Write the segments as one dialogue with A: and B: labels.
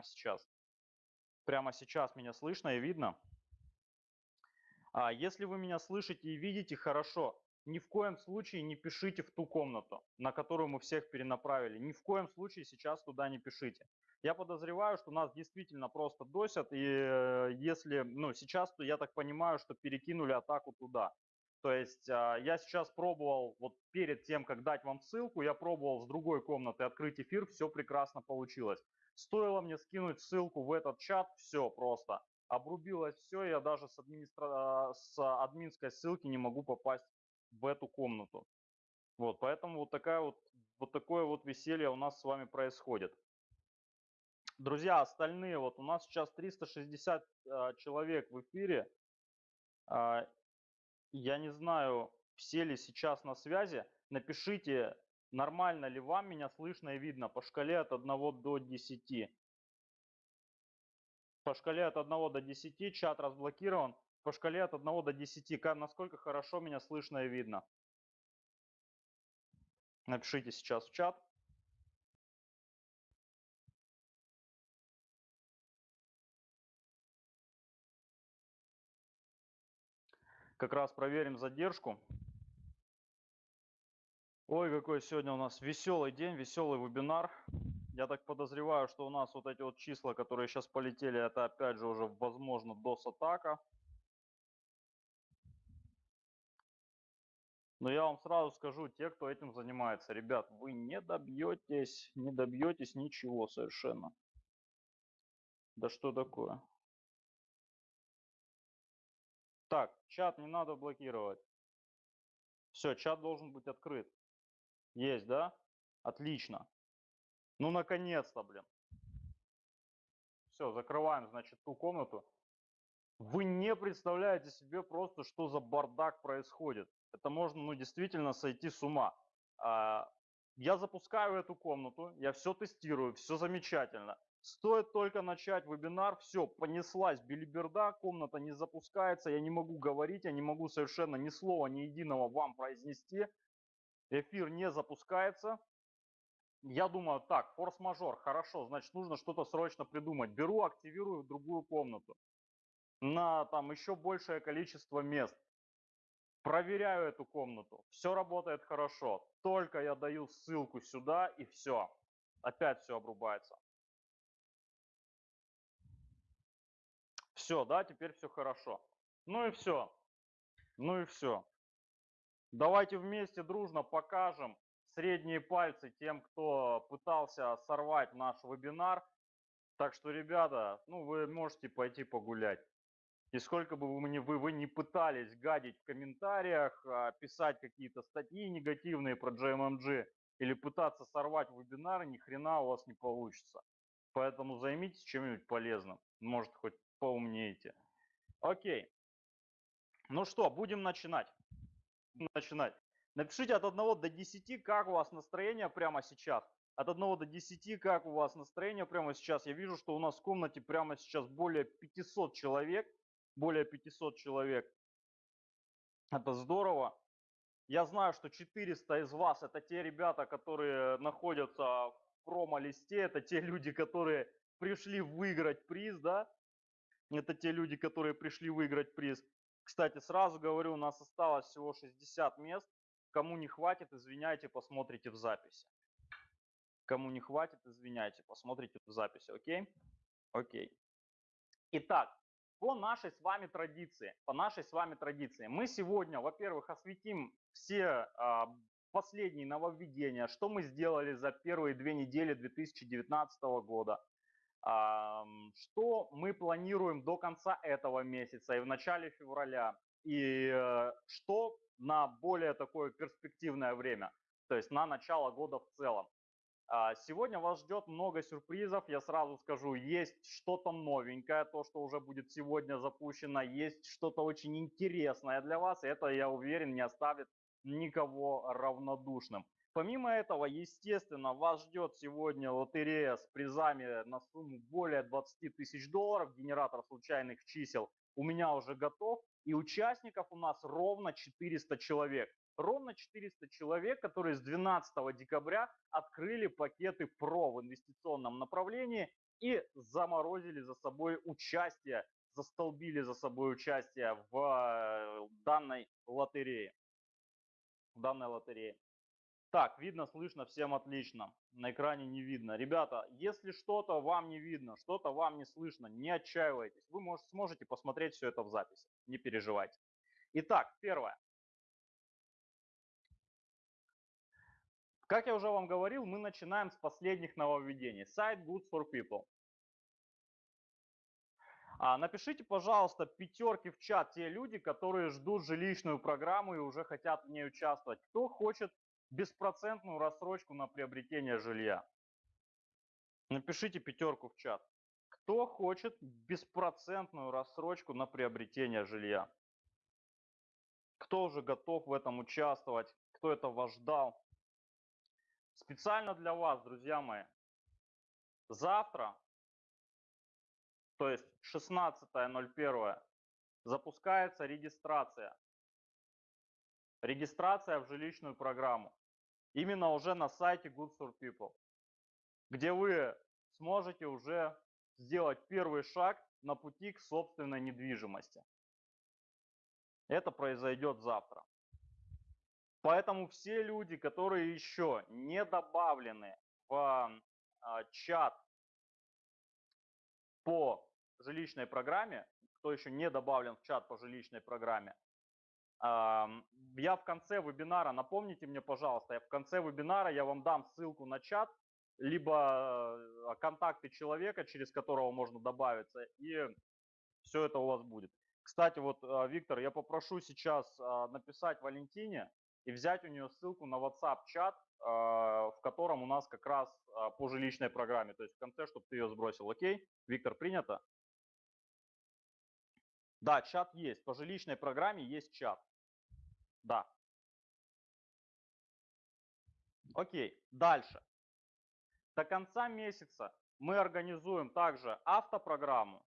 A: прямо сейчас. Прямо сейчас меня слышно и видно. А если вы меня слышите и видите, хорошо. Ни в коем случае не пишите в ту комнату, на которую мы всех перенаправили. Ни в коем случае сейчас туда не пишите. Я подозреваю, что нас действительно просто досят, и э, если, ну, сейчас, то я так понимаю, что перекинули атаку туда. То есть а, я сейчас пробовал, вот перед тем, как дать вам ссылку, я пробовал с другой комнаты открыть эфир, все прекрасно получилось. Стоило мне скинуть ссылку в этот чат, все просто. Обрубилось все, я даже с, администра... с админской ссылки не могу попасть в эту комнату. Вот, поэтому вот, такая вот, вот такое вот веселье у нас с вами происходит. Друзья, остальные, вот у нас сейчас 360 э, человек в эфире. Э, я не знаю, все ли сейчас на связи. Напишите, нормально ли вам меня слышно и видно по шкале от 1 до 10. По шкале от 1 до 10 чат разблокирован. По шкале от 1 до 10, насколько хорошо меня слышно и видно. Напишите сейчас в чат. Как раз проверим задержку. Ой, какой сегодня у нас веселый день, веселый вебинар. Я так подозреваю, что у нас вот эти вот числа, которые сейчас полетели, это опять же уже возможно DOS-атака. Но я вам сразу скажу, те, кто этим занимается, ребят, вы не добьетесь, не добьетесь ничего совершенно. Да что такое? Так, чат не надо блокировать. Все, чат должен быть открыт. Есть, да? Отлично. Ну, наконец-то, блин. Все, закрываем, значит, ту комнату. Вы не представляете себе просто, что за бардак происходит. Это можно, ну, действительно сойти с ума. А, я запускаю эту комнату, я все тестирую, все замечательно. Стоит только начать вебинар, все, понеслась билиберда, комната не запускается, я не могу говорить, я не могу совершенно ни слова, ни единого вам произнести. Эфир не запускается. Я думаю, так, форс-мажор, хорошо, значит нужно что-то срочно придумать. Беру, активирую другую комнату на там еще большее количество мест. Проверяю эту комнату, все работает хорошо. Только я даю ссылку сюда и все, опять все обрубается. Все, да, теперь все хорошо. Ну и все. Ну и все. Давайте вместе дружно покажем средние пальцы тем, кто пытался сорвать наш вебинар. Так что, ребята, ну вы можете пойти погулять. И сколько бы вы вы, вы не пытались гадить в комментариях, а, писать какие-то статьи негативные про JMMG или пытаться сорвать вебинар, ни хрена у вас не получится. Поэтому займитесь чем-нибудь полезным. Может, хоть поумнеете. Окей. Ну что, будем начинать. Начинать. Напишите от 1 до 10, как у вас настроение прямо сейчас. От 1 до 10, как у вас настроение прямо сейчас. Я вижу, что у нас в комнате прямо сейчас более 500 человек. Более 500 человек. Это здорово. Я знаю, что 400 из вас это те ребята, которые находятся в промо-листе, это те люди, которые пришли выиграть приз, да, это те люди, которые пришли выиграть приз. Кстати, сразу говорю, у нас осталось всего 60 мест. Кому не хватит, извиняйте, посмотрите в записи. Кому не хватит, извиняйте, посмотрите в записи, окей? Окей. Итак, по нашей с вами традиции, по нашей с вами традиции, мы сегодня, во-первых, осветим все а, последние нововведения, что мы сделали за первые две недели 2019 года, что мы планируем до конца этого месяца и в начале февраля, и э, что на более такое перспективное время, то есть на начало года в целом. А, сегодня вас ждет много сюрпризов, я сразу скажу, есть что-то новенькое, то, что уже будет сегодня запущено, есть что-то очень интересное для вас, и это, я уверен, не оставит никого равнодушным. Помимо этого, естественно, вас ждет сегодня лотерея с призами на сумму более 20 тысяч долларов, генератор случайных чисел у меня уже готов, и участников у нас ровно 400 человек. Ровно 400 человек, которые с 12 декабря открыли пакеты ПРО в инвестиционном направлении и заморозили за собой участие, застолбили за собой участие в э, данной лотерее. В данной лотерее. Так, видно, слышно, всем отлично. На экране не видно. Ребята, если что-то вам не видно, что-то вам не слышно, не отчаивайтесь. Вы может, сможете посмотреть все это в записи. Не переживайте. Итак, первое. Как я уже вам говорил, мы начинаем с последних нововведений. Сайт Good for People. А, напишите, пожалуйста, пятерки в чат те люди, которые ждут жилищную программу и уже хотят в ней участвовать. Кто хочет беспроцентную рассрочку на приобретение жилья? Напишите пятерку в чат. Кто хочет беспроцентную рассрочку на приобретение жилья? Кто уже готов в этом участвовать? Кто этого ждал? Специально для вас, друзья мои. Завтра, то есть 16.01, запускается регистрация. Регистрация в жилищную программу именно уже на сайте Good for People, где вы сможете уже сделать первый шаг на пути к собственной недвижимости. Это произойдет завтра. Поэтому все люди, которые еще не добавлены в а, чат по жилищной программе, кто еще не добавлен в чат по жилищной программе, я в конце вебинара, напомните мне, пожалуйста, я в конце вебинара я вам дам ссылку на чат, либо э, контакты человека, через которого можно добавиться, и все это у вас будет. Кстати, вот, э, Виктор, я попрошу сейчас э, написать Валентине и взять у нее ссылку на WhatsApp-чат, в котором у нас как раз по жилищной программе, то есть в конце, чтобы ты ее сбросил. Окей? Виктор, принято? Да, чат есть. По жилищной программе есть чат. Да. Окей, дальше. До конца месяца мы организуем также автопрограмму.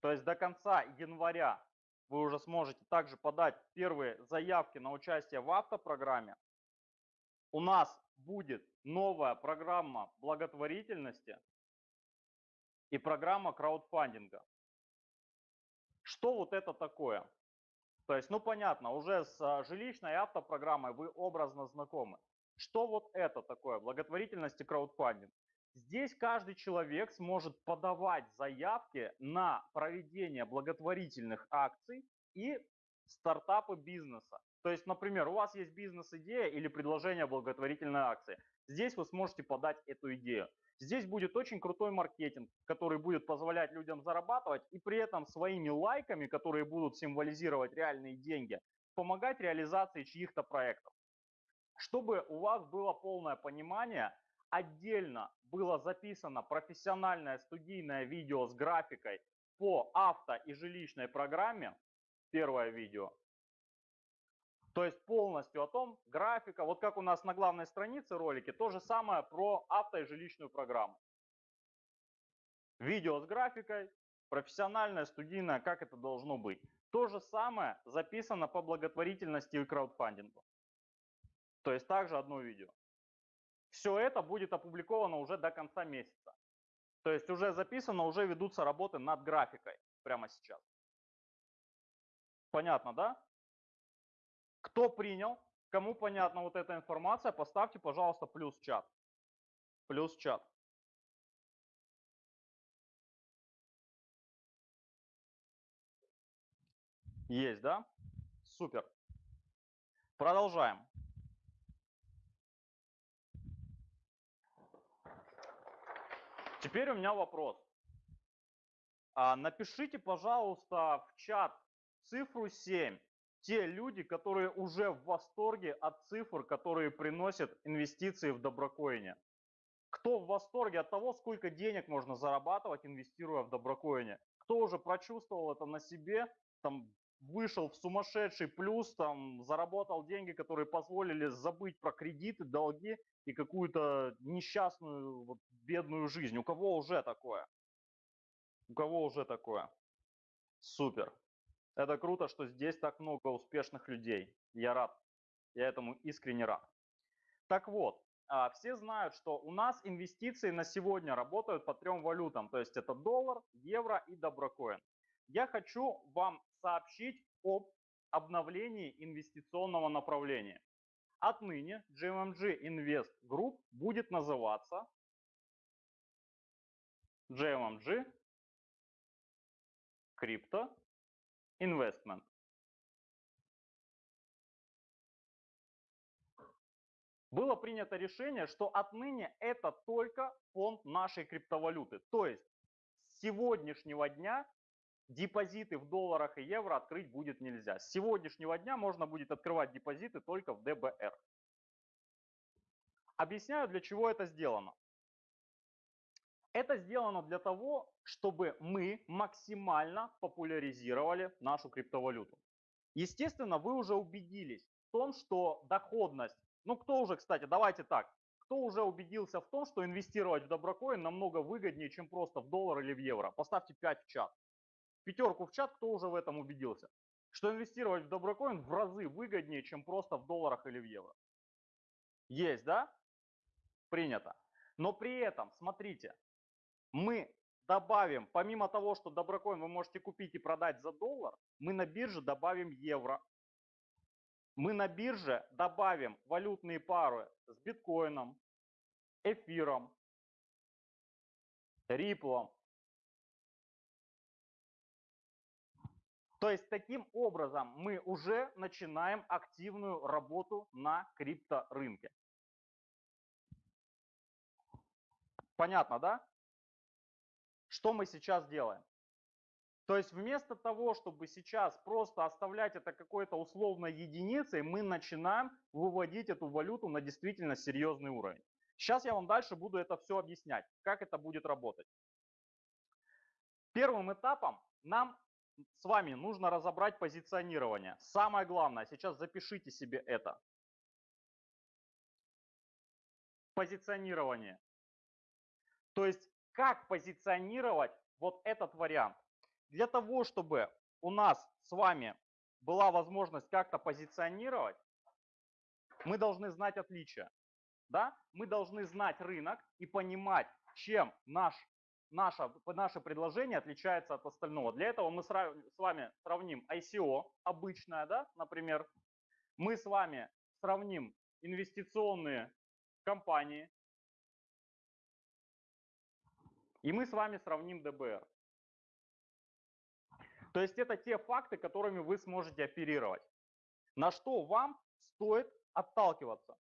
A: То есть до конца января вы уже сможете также подать первые заявки на участие в автопрограмме. У нас будет новая программа благотворительности и программа краудфандинга. Что вот это такое? То есть, ну понятно, уже с а, жилищной автопрограммой вы образно знакомы. Что вот это такое, благотворительность и краудфандинг? Здесь каждый человек сможет подавать заявки на проведение благотворительных акций и стартапы бизнеса. То есть, например, у вас есть бизнес-идея или предложение благотворительной акции. Здесь вы сможете подать эту идею. Здесь будет очень крутой маркетинг, который будет позволять людям зарабатывать и при этом своими лайками, которые будут символизировать реальные деньги, помогать реализации чьих-то проектов. Чтобы у вас было полное понимание, отдельно было записано профессиональное студийное видео с графикой по авто и жилищной программе, первое видео, то есть полностью о том, графика, вот как у нас на главной странице ролики, то же самое про авто и жилищную программу. Видео с графикой, профессиональное, студийное, как это должно быть. То же самое записано по благотворительности и краудфандингу. То есть также одно видео. Все это будет опубликовано уже до конца месяца. То есть уже записано, уже ведутся работы над графикой прямо сейчас. Понятно, да? Кто принял? Кому понятна вот эта информация, поставьте, пожалуйста, плюс чат. Плюс чат. Есть, да? Супер. Продолжаем. Теперь у меня вопрос. А, напишите, пожалуйста, в чат цифру 7 те люди, которые уже в восторге от цифр, которые приносят инвестиции в доброкоине. Кто в восторге от того, сколько денег можно зарабатывать, инвестируя в доброкоине? Кто уже прочувствовал это на себе, там вышел в сумасшедший плюс, там заработал деньги, которые позволили забыть про кредиты, долги и какую-то несчастную, вот, бедную жизнь. У кого уже такое? У кого уже такое? Супер. Это круто, что здесь так много успешных людей. Я рад. Я этому искренне рад. Так вот, а, все знают, что у нас инвестиции на сегодня работают по трем валютам, то есть это доллар, евро и доброкоин. Я хочу вам сообщить об обновлении инвестиционного направления. Отныне GMMG Invest Group будет называться GMMG Crypto Investment. Было принято решение, что отныне это только фонд нашей криптовалюты. То есть с сегодняшнего дня депозиты в долларах и евро открыть будет нельзя. С сегодняшнего дня можно будет открывать депозиты только в ДБР. Объясняю, для чего это сделано. Это сделано для того, чтобы мы максимально популяризировали нашу криптовалюту. Естественно, вы уже убедились в том, что доходность, ну кто уже, кстати, давайте так, кто уже убедился в том, что инвестировать в доброкоин намного выгоднее, чем просто в доллар или в евро? Поставьте 5 в чат пятерку в чат, кто уже в этом убедился. Что инвестировать в доброкоин в разы выгоднее, чем просто в долларах или в евро. Есть, да? Принято. Но при этом, смотрите, мы добавим, помимо того, что доброкоин вы можете купить и продать за доллар, мы на бирже добавим евро. Мы на бирже добавим валютные пары с биткоином, эфиром, риплом, То есть таким образом мы уже начинаем активную работу на крипторынке. Понятно, да? Что мы сейчас делаем? То есть вместо того, чтобы сейчас просто оставлять это какой-то условной единицей, мы начинаем выводить эту валюту на действительно серьезный уровень. Сейчас я вам дальше буду это все объяснять, как это будет работать. Первым этапом нам с вами нужно разобрать позиционирование. Самое главное, сейчас запишите себе это. Позиционирование. То есть, как позиционировать вот этот вариант. Для того, чтобы у нас с вами была возможность как-то позиционировать, мы должны знать отличия. Да? Мы должны знать рынок и понимать, чем наш наше, наше предложение отличается от остального. Для этого мы с вами сравним ICO обычное, да, например. Мы с вами сравним инвестиционные компании. И мы с вами сравним ДБР. То есть это те факты, которыми вы сможете оперировать. На что вам стоит отталкиваться.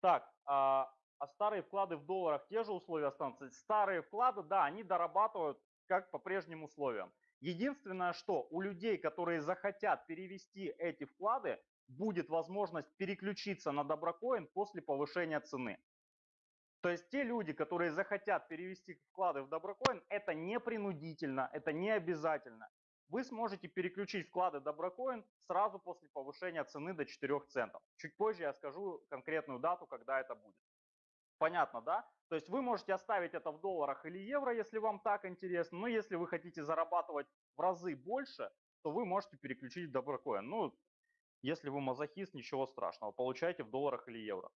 A: Так, а, а старые вклады в долларах те же условия останутся. Старые вклады, да, они дорабатывают как по прежним условиям. Единственное, что у людей, которые захотят перевести эти вклады, будет возможность переключиться на доброкоин после повышения цены. То есть те люди, которые захотят перевести вклады в доброкоин, это не принудительно, это не обязательно. Вы сможете переключить вклады доброкоин сразу после повышения цены до 4 центов. Чуть позже я скажу конкретную дату, когда это будет. Понятно, да? То есть вы можете оставить это в долларах или евро, если вам так интересно. Но если вы хотите зарабатывать в разы больше, то вы можете переключить в доброкоин. Ну, если вы мазохист, ничего страшного. Получайте в долларах или евро.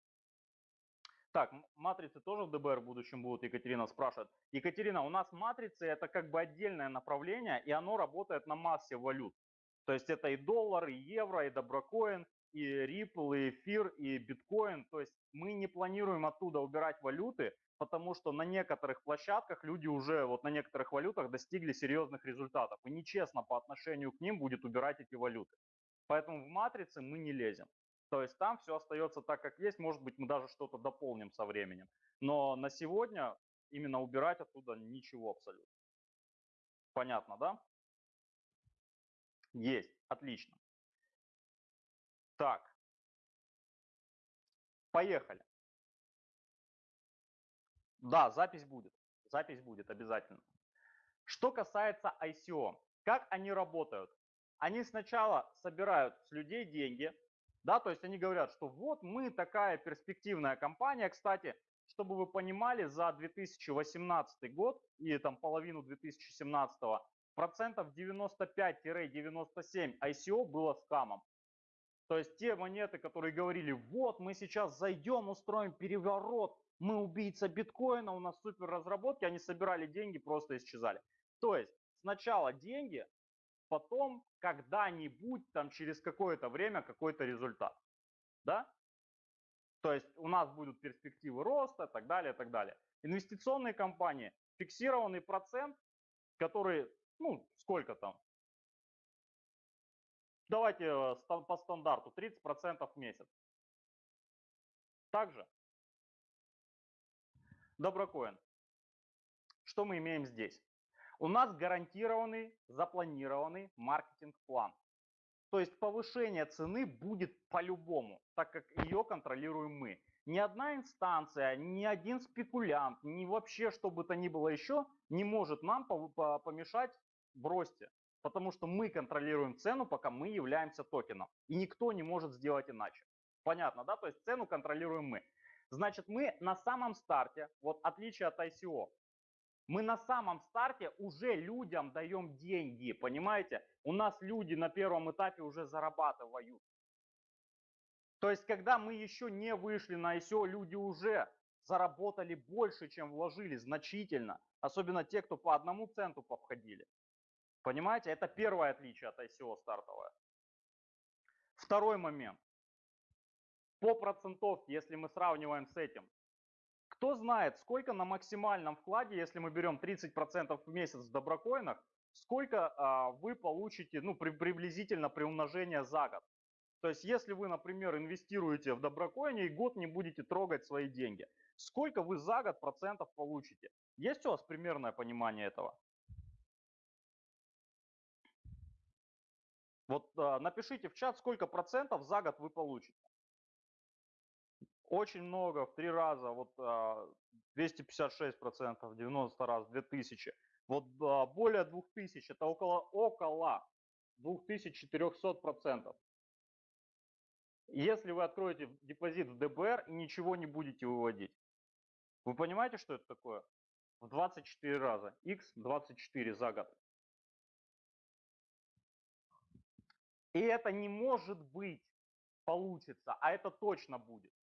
A: Так, матрицы тоже в ДБР в будущем будут, Екатерина спрашивает. Екатерина, у нас матрицы это как бы отдельное направление, и оно работает на массе валют. То есть это и доллар, и евро, и доброкоин, и Ripple, и эфир, и биткоин. То есть мы не планируем оттуда убирать валюты, потому что на некоторых площадках люди уже вот на некоторых валютах достигли серьезных результатов. И нечестно по отношению к ним будет убирать эти валюты. Поэтому в матрице мы не лезем. То есть там все остается так, как есть. Может быть, мы даже что-то дополним со временем. Но на сегодня именно убирать оттуда ничего абсолютно. Понятно, да? Есть. Отлично. Так. Поехали. Да, запись будет. Запись будет обязательно. Что касается ICO, как они работают? Они сначала собирают с людей деньги, да, то есть они говорят, что вот мы такая перспективная компания. Кстати, чтобы вы понимали, за 2018 год и там половину 2017 процентов 95-97 ICO было скамом. То есть те монеты, которые говорили, вот мы сейчас зайдем, устроим переворот, мы убийца биткоина, у нас супер разработки, они собирали деньги, просто исчезали. То есть сначала деньги, потом когда-нибудь, там через какое-то время, какой-то результат. Да? То есть у нас будут перспективы роста так далее, так далее. Инвестиционные компании, фиксированный процент, который, ну, сколько там? Давайте э, по стандарту, 30% в месяц. Также Доброкоин. Что мы имеем здесь? У нас гарантированный, запланированный маркетинг-план. То есть повышение цены будет по-любому, так как ее контролируем мы. Ни одна инстанция, ни один спекулянт, ни вообще что бы то ни было еще не может нам помешать в росте. Потому что мы контролируем цену, пока мы являемся токеном. И никто не может сделать иначе. Понятно, да? То есть цену контролируем мы. Значит, мы на самом старте, вот отличие от ICO, мы на самом старте уже людям даем деньги, понимаете? У нас люди на первом этапе уже зарабатывают. То есть, когда мы еще не вышли на ICO, люди уже заработали больше, чем вложили, значительно. Особенно те, кто по одному центу повходили. Понимаете, это первое отличие от ICO стартовое. Второй момент. По процентовке, если мы сравниваем с этим, кто знает, сколько на максимальном вкладе, если мы берем 30% в месяц в доброкоинах, сколько а, вы получите ну, при, приблизительно при умножении за год. То есть, если вы, например, инвестируете в доброкоине и год не будете трогать свои деньги, сколько вы за год процентов получите? Есть у вас примерное понимание этого? Вот а, напишите в чат, сколько процентов за год вы получите. Очень много, в три раза, вот 256 процентов, 90 раз, 2000. Вот а, более 2000, это около, около 2400 процентов. Если вы откроете депозит в ДБР и ничего не будете выводить, вы понимаете, что это такое? В 24 раза. X 24 за год. И это не может быть получится, а это точно будет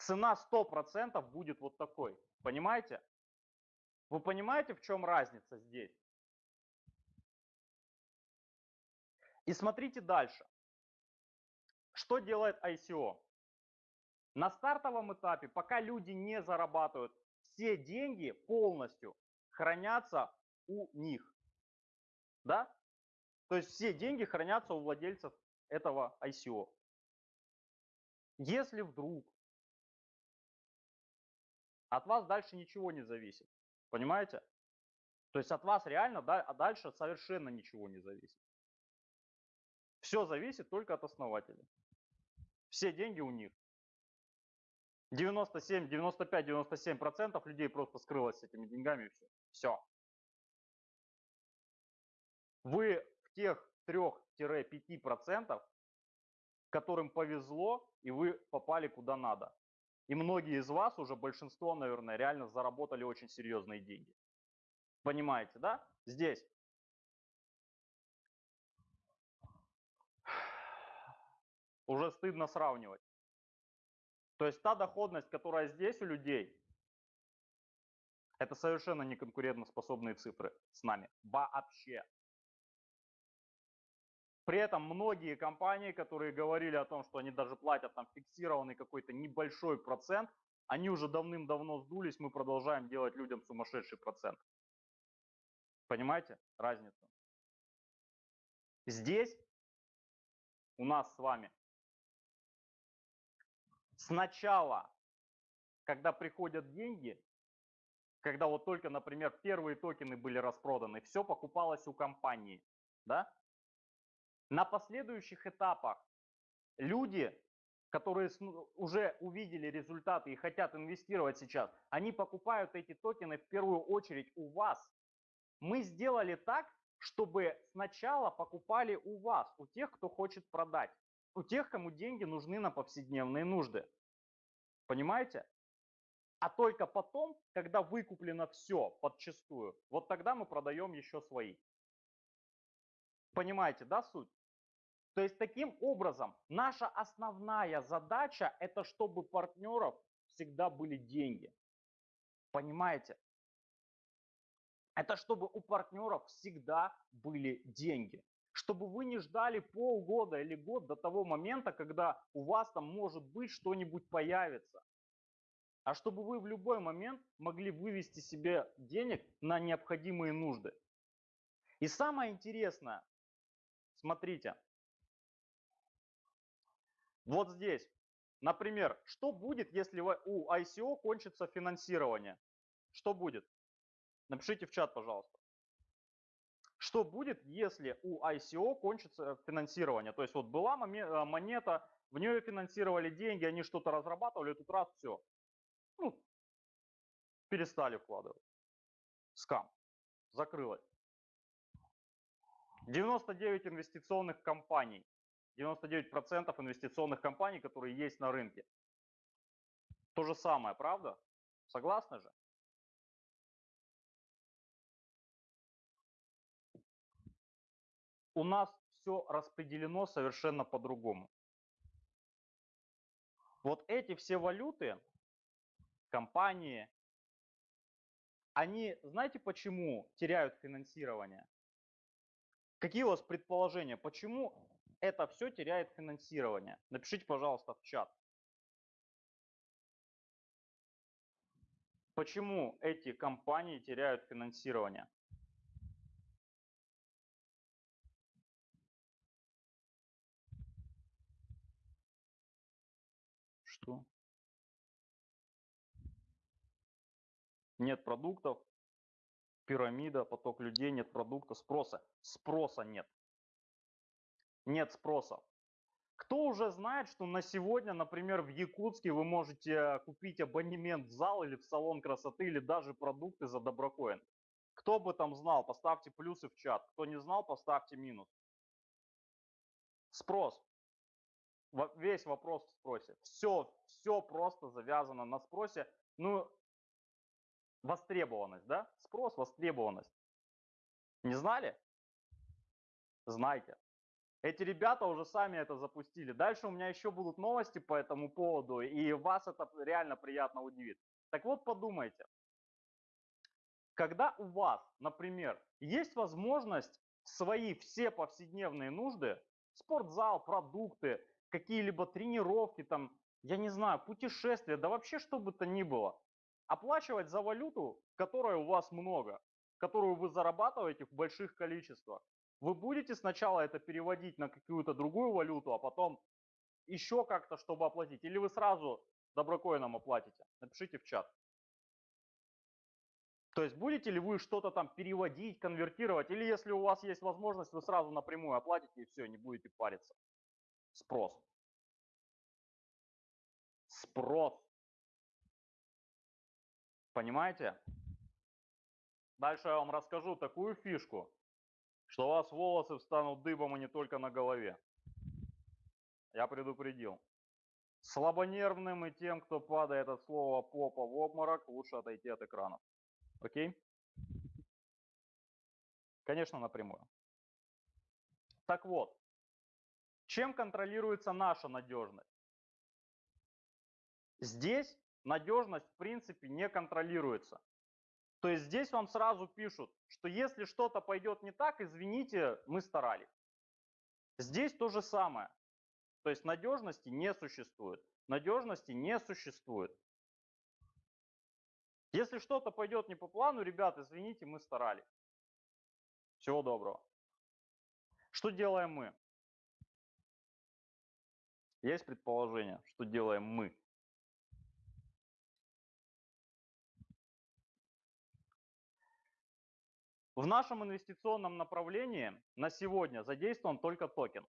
A: цена 100% будет вот такой. Понимаете? Вы понимаете, в чем разница здесь? И смотрите дальше. Что делает ICO? На стартовом этапе, пока люди не зарабатывают, все деньги полностью хранятся у них. Да? То есть все деньги хранятся у владельцев этого ICO. Если вдруг от вас дальше ничего не зависит. Понимаете? То есть от вас реально, да, а дальше совершенно ничего не зависит. Все зависит только от основателя. Все деньги у них. 97, 95, 97 процентов людей просто скрылось с этими деньгами и все. Все. Вы в тех 3-5 процентов, которым повезло, и вы попали куда надо. И многие из вас, уже большинство, наверное, реально заработали очень серьезные деньги. Понимаете, да? Здесь. Уже стыдно сравнивать. То есть та доходность, которая здесь у людей, это совершенно не конкурентоспособные цифры с нами. Вообще. При этом многие компании, которые говорили о том, что они даже платят там фиксированный какой-то небольшой процент, они уже давным-давно сдулись, мы продолжаем делать людям сумасшедший процент. Понимаете разницу? Здесь у нас с вами сначала, когда приходят деньги, когда вот только, например, первые токены были распроданы, все покупалось у компании, да? На последующих этапах люди, которые уже увидели результаты и хотят инвестировать сейчас, они покупают эти токены в первую очередь у вас. Мы сделали так, чтобы сначала покупали у вас, у тех, кто хочет продать, у тех, кому деньги нужны на повседневные нужды. Понимаете? А только потом, когда выкуплено все подчастую, вот тогда мы продаем еще свои. Понимаете, да, суть? То есть таким образом наша основная задача это чтобы партнеров всегда были деньги. Понимаете? Это чтобы у партнеров всегда были деньги. Чтобы вы не ждали полгода или год до того момента, когда у вас там может быть что-нибудь появится. А чтобы вы в любой момент могли вывести себе денег на необходимые нужды. И самое интересное, смотрите, вот здесь, например, что будет, если у ICO кончится финансирование? Что будет? Напишите в чат, пожалуйста. Что будет, если у ICO кончится финансирование? То есть вот была э, монета, в нее финансировали деньги, они что-то разрабатывали, тут раз все. Ну, перестали вкладывать. Скам. Закрылось. 99 инвестиционных компаний. 99% инвестиционных компаний, которые есть на рынке. То же самое, правда? Согласны же? у нас все распределено совершенно по-другому. Вот эти все валюты, компании, они, знаете почему теряют финансирование? Какие у вас предположения, почему это все теряет финансирование? Напишите, пожалуйста, в чат. Почему эти компании теряют финансирование? Что? Нет продуктов, пирамида, поток людей, нет продукта, спроса. Спроса нет. Нет спроса. Кто уже знает, что на сегодня, например, в Якутске вы можете купить абонемент в зал или в салон красоты, или даже продукты за доброкоин? Кто бы там знал, поставьте плюсы в чат. Кто не знал, поставьте минус. Спрос весь вопрос в спросе. Все, все просто завязано на спросе. Ну, востребованность, да? Спрос, востребованность. Не знали? Знайте. Эти ребята уже сами это запустили. Дальше у меня еще будут новости по этому поводу, и вас это реально приятно удивит. Так вот, подумайте. Когда у вас, например, есть возможность свои все повседневные нужды, спортзал, продукты, какие-либо тренировки, там, я не знаю, путешествия, да вообще что бы то ни было. Оплачивать за валюту, которой у вас много, которую вы зарабатываете в больших количествах. Вы будете сначала это переводить на какую-то другую валюту, а потом еще как-то, чтобы оплатить. Или вы сразу доброкоином оплатите? Напишите в чат. То есть будете ли вы что-то там переводить, конвертировать, или если у вас есть возможность, вы сразу напрямую оплатите и все, не будете париться. Спрос. Спрос. Понимаете? Дальше я вам расскажу такую фишку, что у вас волосы встанут дыбом и не только на голове. Я предупредил. Слабонервным и тем, кто падает от слова попа в обморок, лучше отойти от экранов. Окей? Конечно, напрямую. Так вот, чем контролируется наша надежность? Здесь надежность в принципе не контролируется. То есть здесь вам сразу пишут, что если что-то пойдет не так, извините, мы старались. Здесь то же самое. То есть надежности не существует. Надежности не существует. Если что-то пойдет не по плану, ребят, извините, мы старались. Всего доброго. Что делаем мы? Есть предположение, что делаем мы? В нашем инвестиционном направлении на сегодня задействован только токен.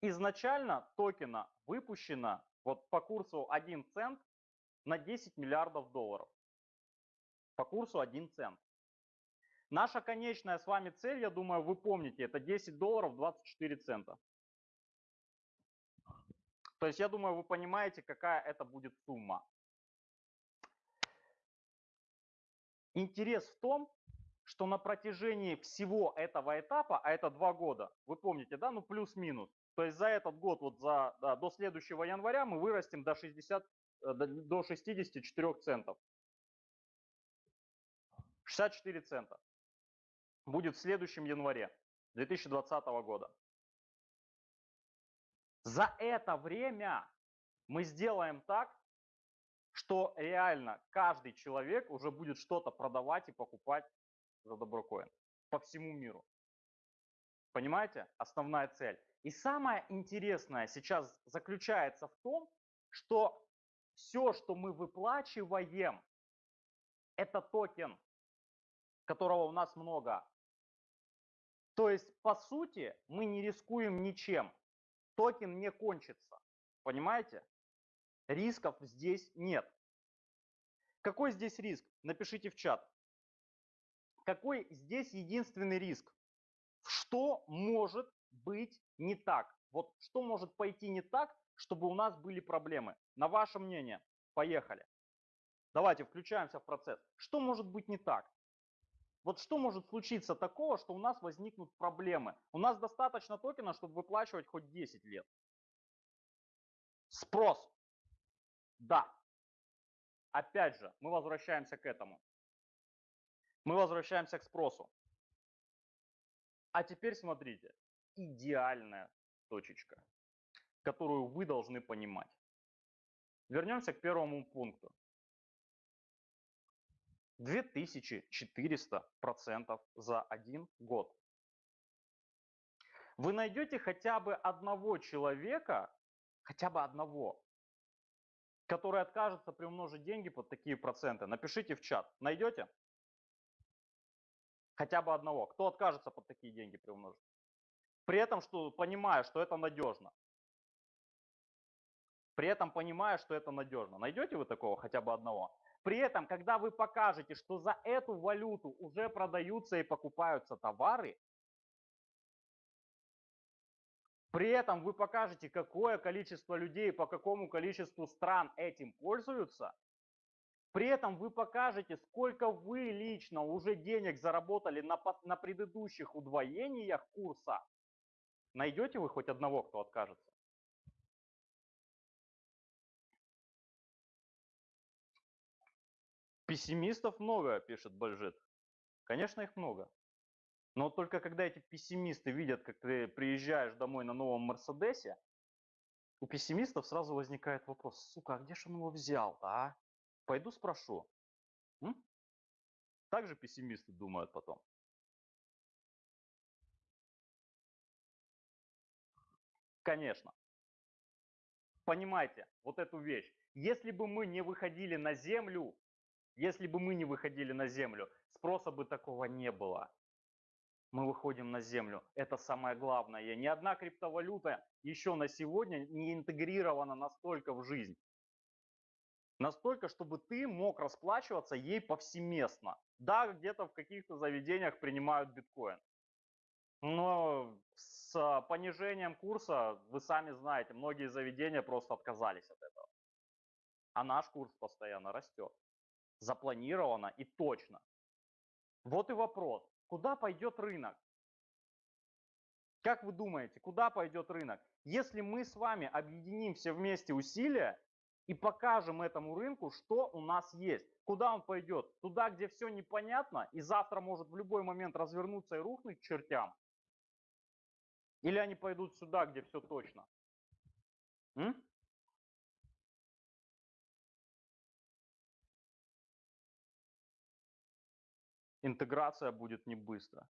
A: Изначально токена выпущено вот по курсу 1 цент на 10 миллиардов долларов. По курсу 1 цент. Наша конечная с вами цель, я думаю, вы помните, это 10 долларов 24 цента. То есть я думаю, вы понимаете, какая это будет сумма. Интерес в том, что на протяжении всего этого этапа, а это два года, вы помните, да, ну плюс-минус, то есть за этот год, вот за, да, до следующего января мы вырастем до, 60, э, до 64 центов. 64 цента будет в следующем январе 2020 года. За это время мы сделаем так, что реально каждый человек уже будет что-то продавать и покупать за доброкоин по всему миру. Понимаете? Основная цель. И самое интересное сейчас заключается в том, что все, что мы выплачиваем, это токен, которого у нас много. То есть, по сути, мы не рискуем ничем. Токен не кончится. Понимаете? Рисков здесь нет. Какой здесь риск? Напишите в чат. Какой здесь единственный риск? Что может быть не так? Вот что может пойти не так, чтобы у нас были проблемы? На ваше мнение. Поехали. Давайте включаемся в процесс. Что может быть не так? Вот что может случиться такого, что у нас возникнут проблемы? У нас достаточно токена, чтобы выплачивать хоть 10 лет. Спрос. Да. Опять же, мы возвращаемся к этому. Мы возвращаемся к спросу. А теперь смотрите, идеальная точечка, которую вы должны понимать. Вернемся к первому пункту. 2400% за один год. Вы найдете хотя бы одного человека, хотя бы одного, который откажется приумножить деньги под такие проценты. Напишите в чат. Найдете? Хотя бы одного. Кто откажется под такие деньги приумножить? При этом, что понимая, что это надежно. При этом понимая, что это надежно. Найдете вы такого хотя бы одного? При этом, когда вы покажете, что за эту валюту уже продаются и покупаются товары, при этом вы покажете, какое количество людей по какому количеству стран этим пользуются, при этом вы покажете, сколько вы лично уже денег заработали на, на предыдущих удвоениях курса, найдете вы хоть одного, кто откажется? Пессимистов много, пишет Бальжит. Конечно, их много. Но только когда эти пессимисты видят, как ты приезжаешь домой на новом Мерседесе, у пессимистов сразу возникает вопрос, сука, а где же он его взял-то, а? Пойду спрошу. М? Так же пессимисты думают потом. Конечно. Понимаете вот эту вещь. Если бы мы не выходили на землю, если бы мы не выходили на землю, спроса бы такого не было. Мы выходим на землю. Это самое главное. Ни одна криптовалюта еще на сегодня не интегрирована настолько в жизнь. Настолько, чтобы ты мог расплачиваться ей повсеместно. Да, где-то в каких-то заведениях принимают биткоин. Но с понижением курса, вы сами знаете, многие заведения просто отказались от этого. А наш курс постоянно растет запланировано и точно. Вот и вопрос, куда пойдет рынок? Как вы думаете, куда пойдет рынок? Если мы с вами объединим все вместе усилия и покажем этому рынку, что у нас есть, куда он пойдет? Туда, где все непонятно и завтра может в любой момент развернуться и рухнуть чертям? Или они пойдут сюда, где все точно? М? интеграция будет не быстро.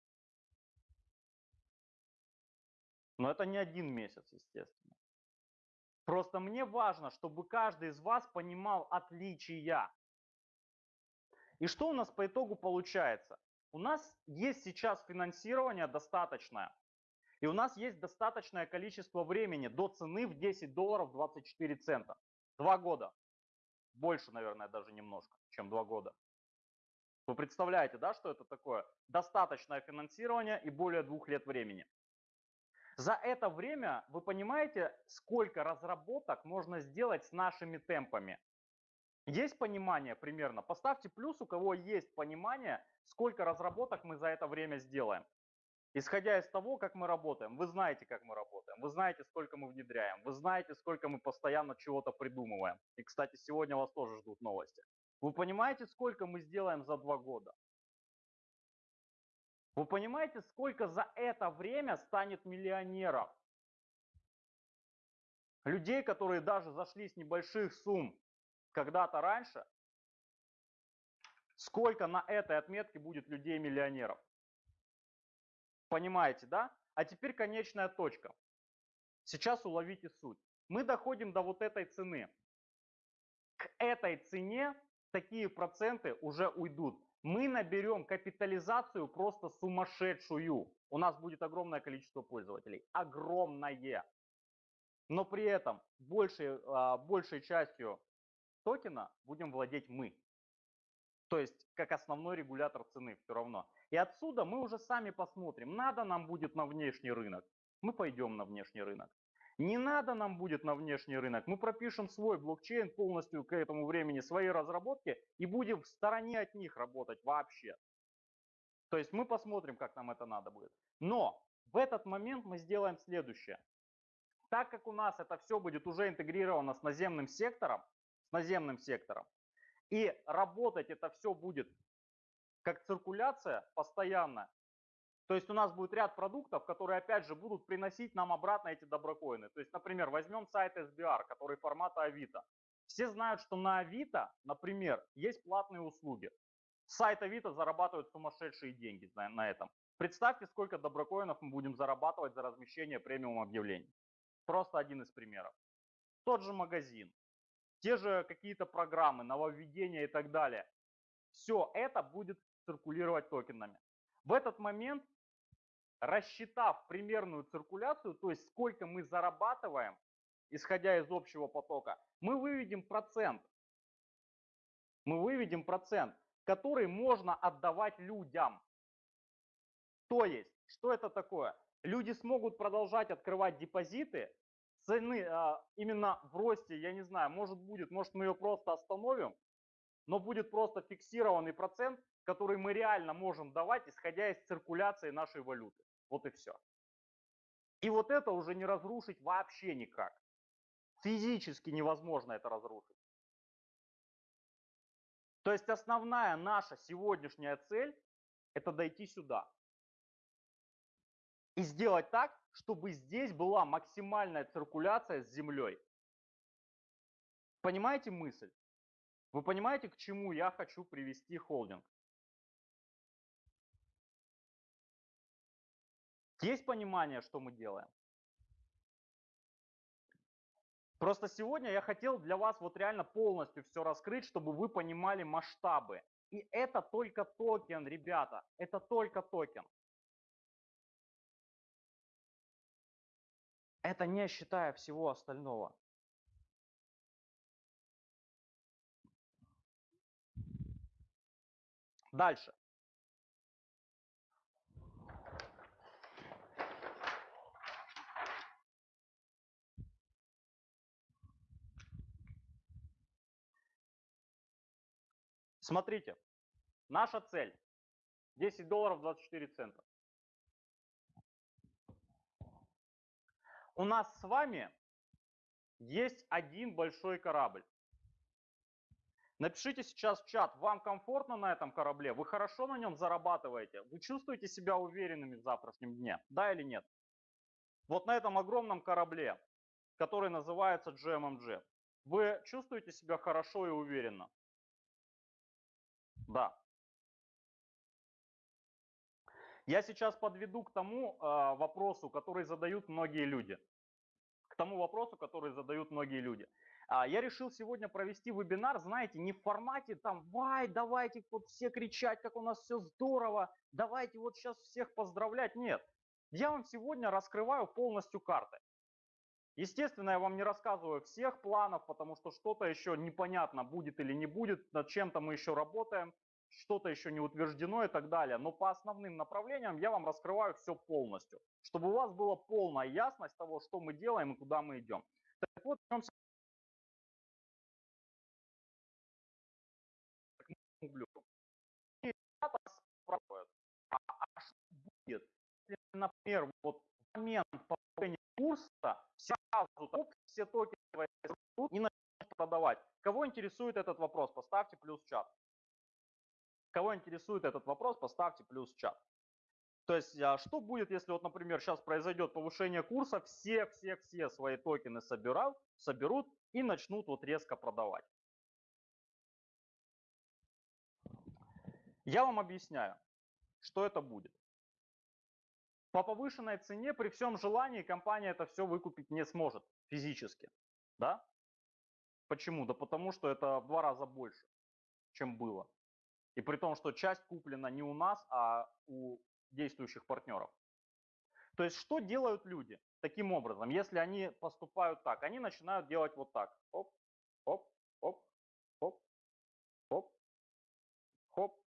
A: Но это не один месяц, естественно. Просто мне важно, чтобы каждый из вас понимал отличия. И что у нас по итогу получается? У нас есть сейчас финансирование достаточное. И у нас есть достаточное количество времени до цены в 10 долларов 24 цента. Два года. Больше, наверное, даже немножко, чем два года. Вы представляете, да, что это такое? Достаточное финансирование и более двух лет времени. За это время вы понимаете, сколько разработок можно сделать с нашими темпами. Есть понимание примерно? Поставьте плюс, у кого есть понимание, сколько разработок мы за это время сделаем. Исходя из того, как мы работаем. Вы знаете, как мы работаем. Вы знаете, сколько мы внедряем. Вы знаете, сколько мы постоянно чего-то придумываем. И, кстати, сегодня вас тоже ждут новости. Вы понимаете, сколько мы сделаем за два года? Вы понимаете, сколько за это время станет миллионеров? Людей, которые даже зашли с небольших сумм когда-то раньше, сколько на этой отметке будет людей-миллионеров? Понимаете, да? А теперь конечная точка. Сейчас уловите суть. Мы доходим до вот этой цены. К этой цене такие проценты уже уйдут. Мы наберем капитализацию просто сумасшедшую. У нас будет огромное количество пользователей. Огромное. Но при этом большей, а, большей частью токена будем владеть мы. То есть как основной регулятор цены все равно. И отсюда мы уже сами посмотрим, надо нам будет на внешний рынок. Мы пойдем на внешний рынок. Не надо нам будет на внешний рынок. Мы пропишем свой блокчейн полностью к этому времени, свои разработки и будем в стороне от них работать вообще. То есть мы посмотрим, как нам это надо будет. Но в этот момент мы сделаем следующее. Так как у нас это все будет уже интегрировано с наземным сектором, с наземным сектором, и работать это все будет как циркуляция постоянно, то есть у нас будет ряд продуктов, которые опять же будут приносить нам обратно эти доброкоины. То есть, например, возьмем сайт SBR, который формата Авито. Все знают, что на Авито, например, есть платные услуги. Сайт Авито зарабатывает сумасшедшие деньги на, этом. Представьте, сколько доброкоинов мы будем зарабатывать за размещение премиум объявлений. Просто один из примеров. Тот же магазин, те же какие-то программы, нововведения и так далее. Все это будет циркулировать токенами. В этот момент рассчитав примерную циркуляцию, то есть сколько мы зарабатываем, исходя из общего потока, мы выведем процент. Мы выведем процент, который можно отдавать людям. То есть, что это такое? Люди смогут продолжать открывать депозиты, цены а, именно в росте, я не знаю, может будет, может мы ее просто остановим, но будет просто фиксированный процент, который мы реально можем давать, исходя из циркуляции нашей валюты. Вот и все. И вот это уже не разрушить вообще никак. Физически невозможно это разрушить. То есть основная наша сегодняшняя цель – это дойти сюда. И сделать так, чтобы здесь была максимальная циркуляция с землей. Понимаете мысль? Вы понимаете, к чему я хочу привести холдинг? Есть понимание, что мы делаем? Просто сегодня я хотел для вас вот реально полностью все раскрыть, чтобы вы понимали масштабы. И это только токен, ребята, это только токен. Это не считая всего остального. Дальше. Смотрите, наша цель 10 долларов 24 цента. У нас с вами есть один большой корабль. Напишите сейчас в чат, вам комфортно на этом корабле, вы хорошо на нем зарабатываете, вы чувствуете себя уверенными в завтрашнем дне, да или нет? Вот на этом огромном корабле, который называется GMMG, вы чувствуете себя хорошо и уверенно? Да. Я сейчас подведу к тому э, вопросу, который задают многие люди. К тому вопросу, который задают многие люди. А, я решил сегодня провести вебинар, знаете, не в формате там, вай, давайте вот все кричать, как у нас все здорово, давайте вот сейчас всех поздравлять. Нет, я вам сегодня раскрываю полностью карты. Естественно, я вам не рассказываю всех планов, потому что что-то еще непонятно, будет или не будет, над чем-то мы еще работаем, что-то еще не утверждено и так далее. Но по основным направлениям я вам раскрываю все полностью, чтобы у вас была полная ясность того, что мы делаем и куда мы идем. Так вот, в чем а, а что будет, если, например, вот момент повышения курса сразу все токены и начнут продавать. Кого интересует этот вопрос, поставьте плюс чат. Кого интересует этот вопрос, поставьте плюс чат. То есть, а что будет, если вот, например, сейчас произойдет повышение курса, все-все-все свои токены собирают, соберут и начнут вот резко продавать. Я вам объясняю, что это будет. По повышенной цене при всем желании компания это все выкупить не сможет физически. Да? Почему? Да потому что это в два раза больше, чем было. И при том, что часть куплена не у нас, а у действующих партнеров. То есть что делают люди таким образом? Если они поступают так, они начинают делать вот так. Оп, оп, оп, оп, оп, хоп.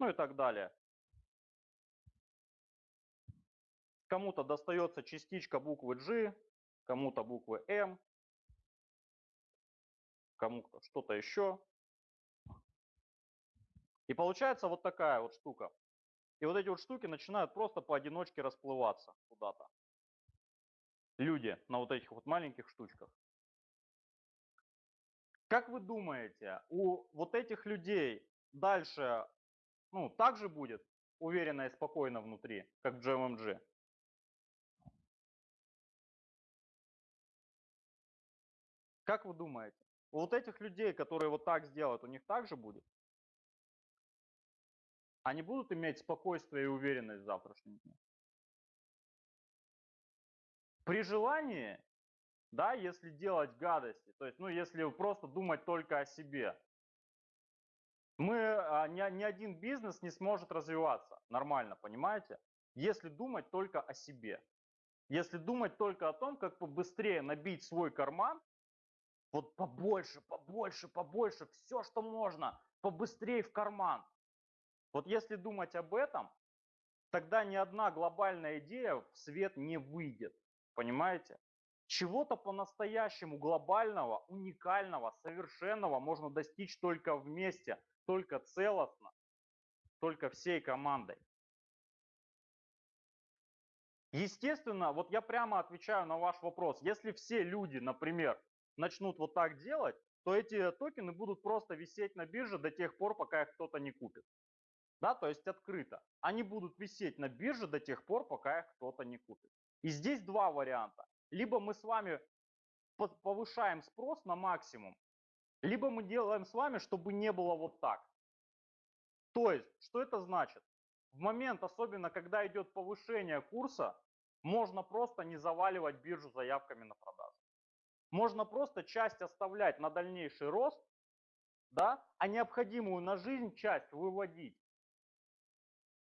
A: Ну и так далее. Кому-то достается частичка буквы G, кому-то буквы M, кому-то что-то еще. И получается вот такая вот штука. И вот эти вот штуки начинают просто поодиночке расплываться куда-то. Люди на вот этих вот маленьких штучках. Как вы думаете, у вот этих людей дальше ну, так же будет уверенно и спокойно внутри, как в GMMG? Как вы думаете, у вот этих людей, которые вот так сделают, у них так же будет? Они будут иметь спокойствие и уверенность в завтрашнем дне? При желании, да, если делать гадости, то есть, ну, если просто думать только о себе, мы, а, ни, ни один бизнес не сможет развиваться нормально, понимаете? Если думать только о себе. Если думать только о том, как побыстрее набить свой карман вот побольше, побольше, побольше, все, что можно, побыстрее в карман. Вот если думать об этом, тогда ни одна глобальная идея в свет не выйдет. Понимаете? Чего-то по-настоящему глобального, уникального, совершенного можно достичь только вместе, только целостно, только всей командой. Естественно, вот я прямо отвечаю на ваш вопрос. Если все люди, например, начнут вот так делать, то эти токены будут просто висеть на бирже до тех пор, пока их кто-то не купит. Да, то есть открыто. Они будут висеть на бирже до тех пор, пока их кто-то не купит. И здесь два варианта. Либо мы с вами повышаем спрос на максимум, либо мы делаем с вами, чтобы не было вот так. То есть, что это значит? В момент, особенно когда идет повышение курса, можно просто не заваливать биржу заявками на продажу. Можно просто часть оставлять на дальнейший рост, да, а необходимую на жизнь часть выводить.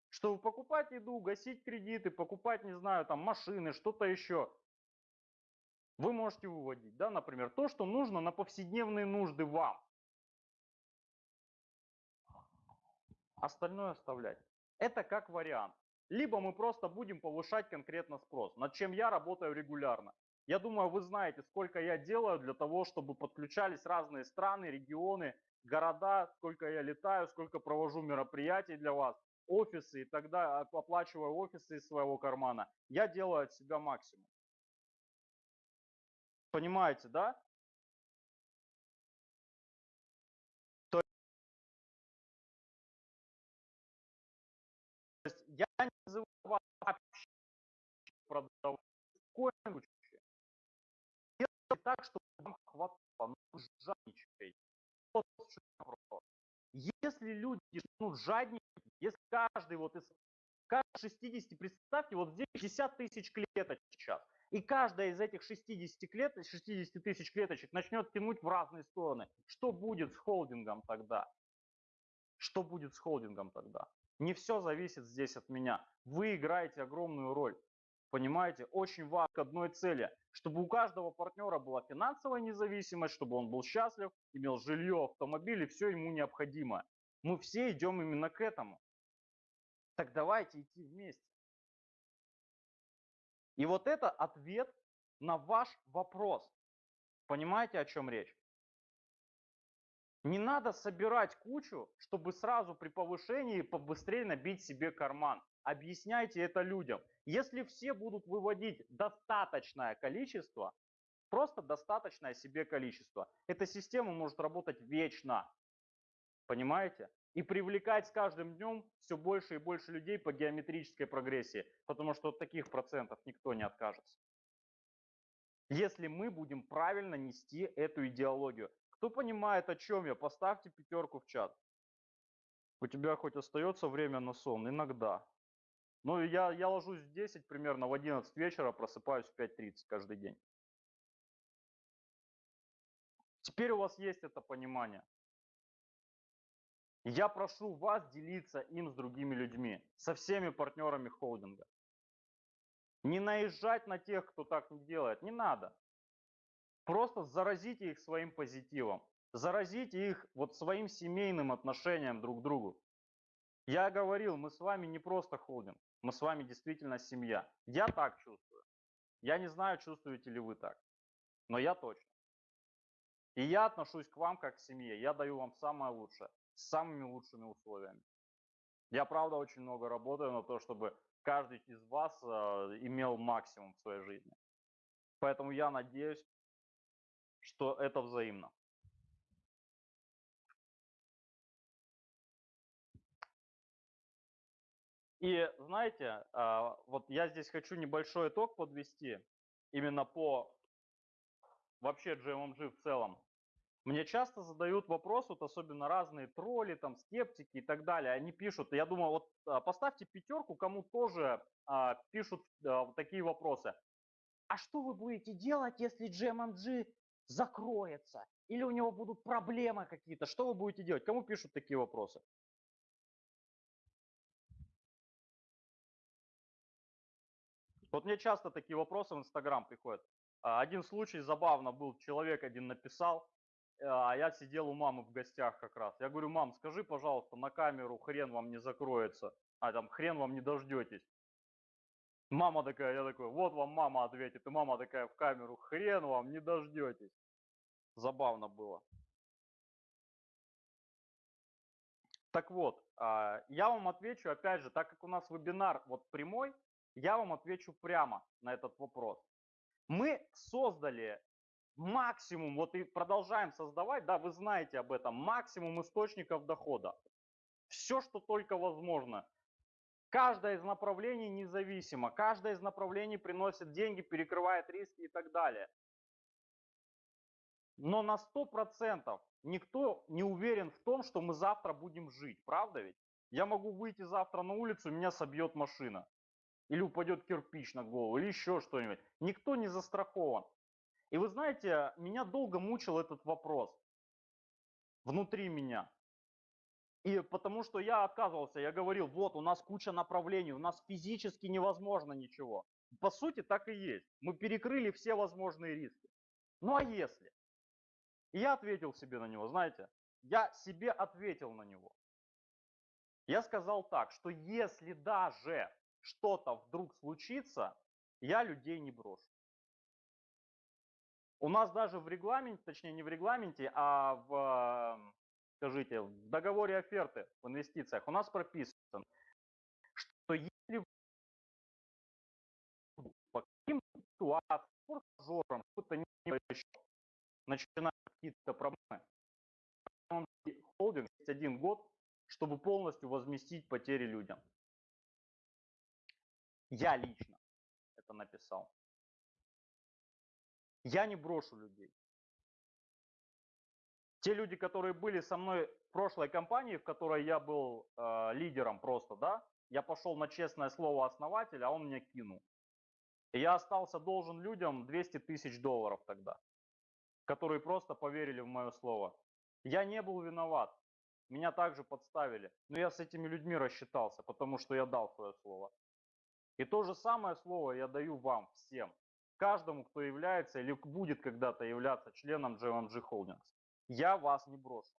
A: Чтобы покупать еду, гасить кредиты, покупать, не знаю, там машины, что-то еще. Вы можете выводить, да, например, то, что нужно на повседневные нужды вам. Остальное оставлять. Это как вариант. Либо мы просто будем повышать конкретно спрос, над чем я работаю регулярно. Я думаю, вы знаете, сколько я делаю для того, чтобы подключались разные страны, регионы, города, сколько я летаю, сколько провожу мероприятий для вас, офисы и тогда оплачиваю офисы из своего кармана. Я делаю от себя максимум. Понимаете, да? То есть я не называю вас вообще продавать так, чтобы вам хватало, ну, жадничайте. Вот Если люди ну, жадничают, если каждый вот из каждый 60, представьте, вот здесь 60 тысяч клеточек сейчас, и каждая из этих 60, клеток, 60 тысяч клеточек начнет тянуть в разные стороны. Что будет с холдингом тогда? Что будет с холдингом тогда? Не все зависит здесь от меня. Вы играете огромную роль. Понимаете, очень важно к одной цели, чтобы у каждого партнера была финансовая независимость, чтобы он был счастлив, имел жилье, автомобиль и все ему необходимое. Мы все идем именно к этому. Так давайте идти вместе. И вот это ответ на ваш вопрос. Понимаете, о чем речь? Не надо собирать кучу, чтобы сразу при повышении побыстрее набить себе карман. Объясняйте это людям. Если все будут выводить достаточное количество, просто достаточное себе количество, эта система может работать вечно. Понимаете? И привлекать с каждым днем все больше и больше людей по геометрической прогрессии, потому что от таких процентов никто не откажется. Если мы будем правильно нести эту идеологию. Кто понимает, о чем я, поставьте пятерку в чат. У тебя хоть остается время на сон? Иногда. Ну, я, я ложусь в 10, примерно в 11 вечера, просыпаюсь в 5.30 каждый день. Теперь у вас есть это понимание. Я прошу вас делиться им с другими людьми, со всеми партнерами холдинга. Не наезжать на тех, кто так не делает, не надо. Просто заразите их своим позитивом, заразите их вот своим семейным отношением друг к другу. Я говорил, мы с вами не просто холдинг, мы с вами действительно семья. Я так чувствую. Я не знаю, чувствуете ли вы так, но я точно. И я отношусь к вам как к семье. Я даю вам самое лучшее, с самыми лучшими условиями. Я, правда, очень много работаю на то, чтобы каждый из вас э, имел максимум в своей жизни. Поэтому я надеюсь, что это взаимно. И знаете, а, вот я здесь хочу небольшой итог подвести именно по вообще GMMG в целом. Мне часто задают вопрос, вот особенно разные тролли, там, скептики и так далее. Они пишут, я думаю, вот а, поставьте пятерку, кому тоже а, пишут а, такие вопросы. А что вы будете делать, если GMMG закроется? Или у него будут проблемы какие-то? Что вы будете делать? Кому пишут такие вопросы? Вот мне часто такие вопросы в Инстаграм приходят. А, один случай забавно был, человек один написал, а я сидел у мамы в гостях как раз. Я говорю, мам, скажи, пожалуйста, на камеру хрен вам не закроется, а там хрен вам не дождетесь. Мама такая, я такой, вот вам мама ответит, и мама такая в камеру, хрен вам не дождетесь. Забавно было. Так вот, а, я вам отвечу, опять же, так как у нас вебинар вот прямой, я вам отвечу прямо на этот вопрос. Мы создали максимум, вот и продолжаем создавать, да, вы знаете об этом, максимум источников дохода. Все, что только возможно. Каждое из направлений независимо, каждое из направлений приносит деньги, перекрывает риски и так далее. Но на 100% никто не уверен в том, что мы завтра будем жить, правда ведь? Я могу выйти завтра на улицу, меня собьет машина. Или упадет кирпич на голову, или еще что-нибудь. Никто не застрахован. И вы знаете, меня долго мучил этот вопрос внутри меня. И потому что я отказывался, я говорил, вот у нас куча направлений, у нас физически невозможно ничего. По сути так и есть. Мы перекрыли все возможные риски. Ну а если? И я ответил себе на него, знаете, я себе ответил на него. Я сказал так, что если даже что-то вдруг случится, я людей не брошу. У нас даже в регламенте, точнее не в регламенте, а в, скажите, в договоре оферты в инвестициях у нас прописано, что если по каким ситуациям, форс-мажорам, что-то не начинают какие-то проблемы, холдинг есть один год, чтобы полностью возместить потери людям. Я лично это написал. Я не брошу людей. Те люди, которые были со мной в прошлой компании, в которой я был э, лидером просто, да, я пошел на честное слово основателя, а он меня кинул. И я остался должен людям 200 тысяч долларов тогда, которые просто поверили в мое слово. Я не был виноват. Меня также подставили. Но я с этими людьми рассчитался, потому что я дал свое слово. И то же самое слово я даю вам всем каждому, кто является или будет когда-то являться членом JMG Holdings. Я вас не брошу.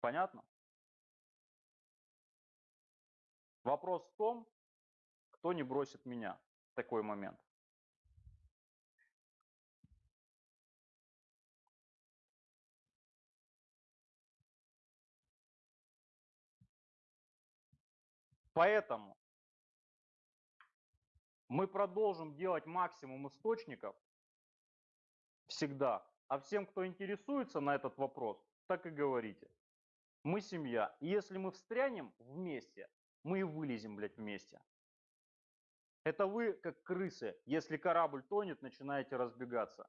A: Понятно? Вопрос в том, кто не бросит меня в такой момент. Поэтому мы продолжим делать максимум источников всегда. А всем, кто интересуется на этот вопрос, так и говорите. Мы семья. И если мы встрянем вместе, мы и вылезем, блядь, вместе. Это вы, как крысы, если корабль тонет, начинаете разбегаться.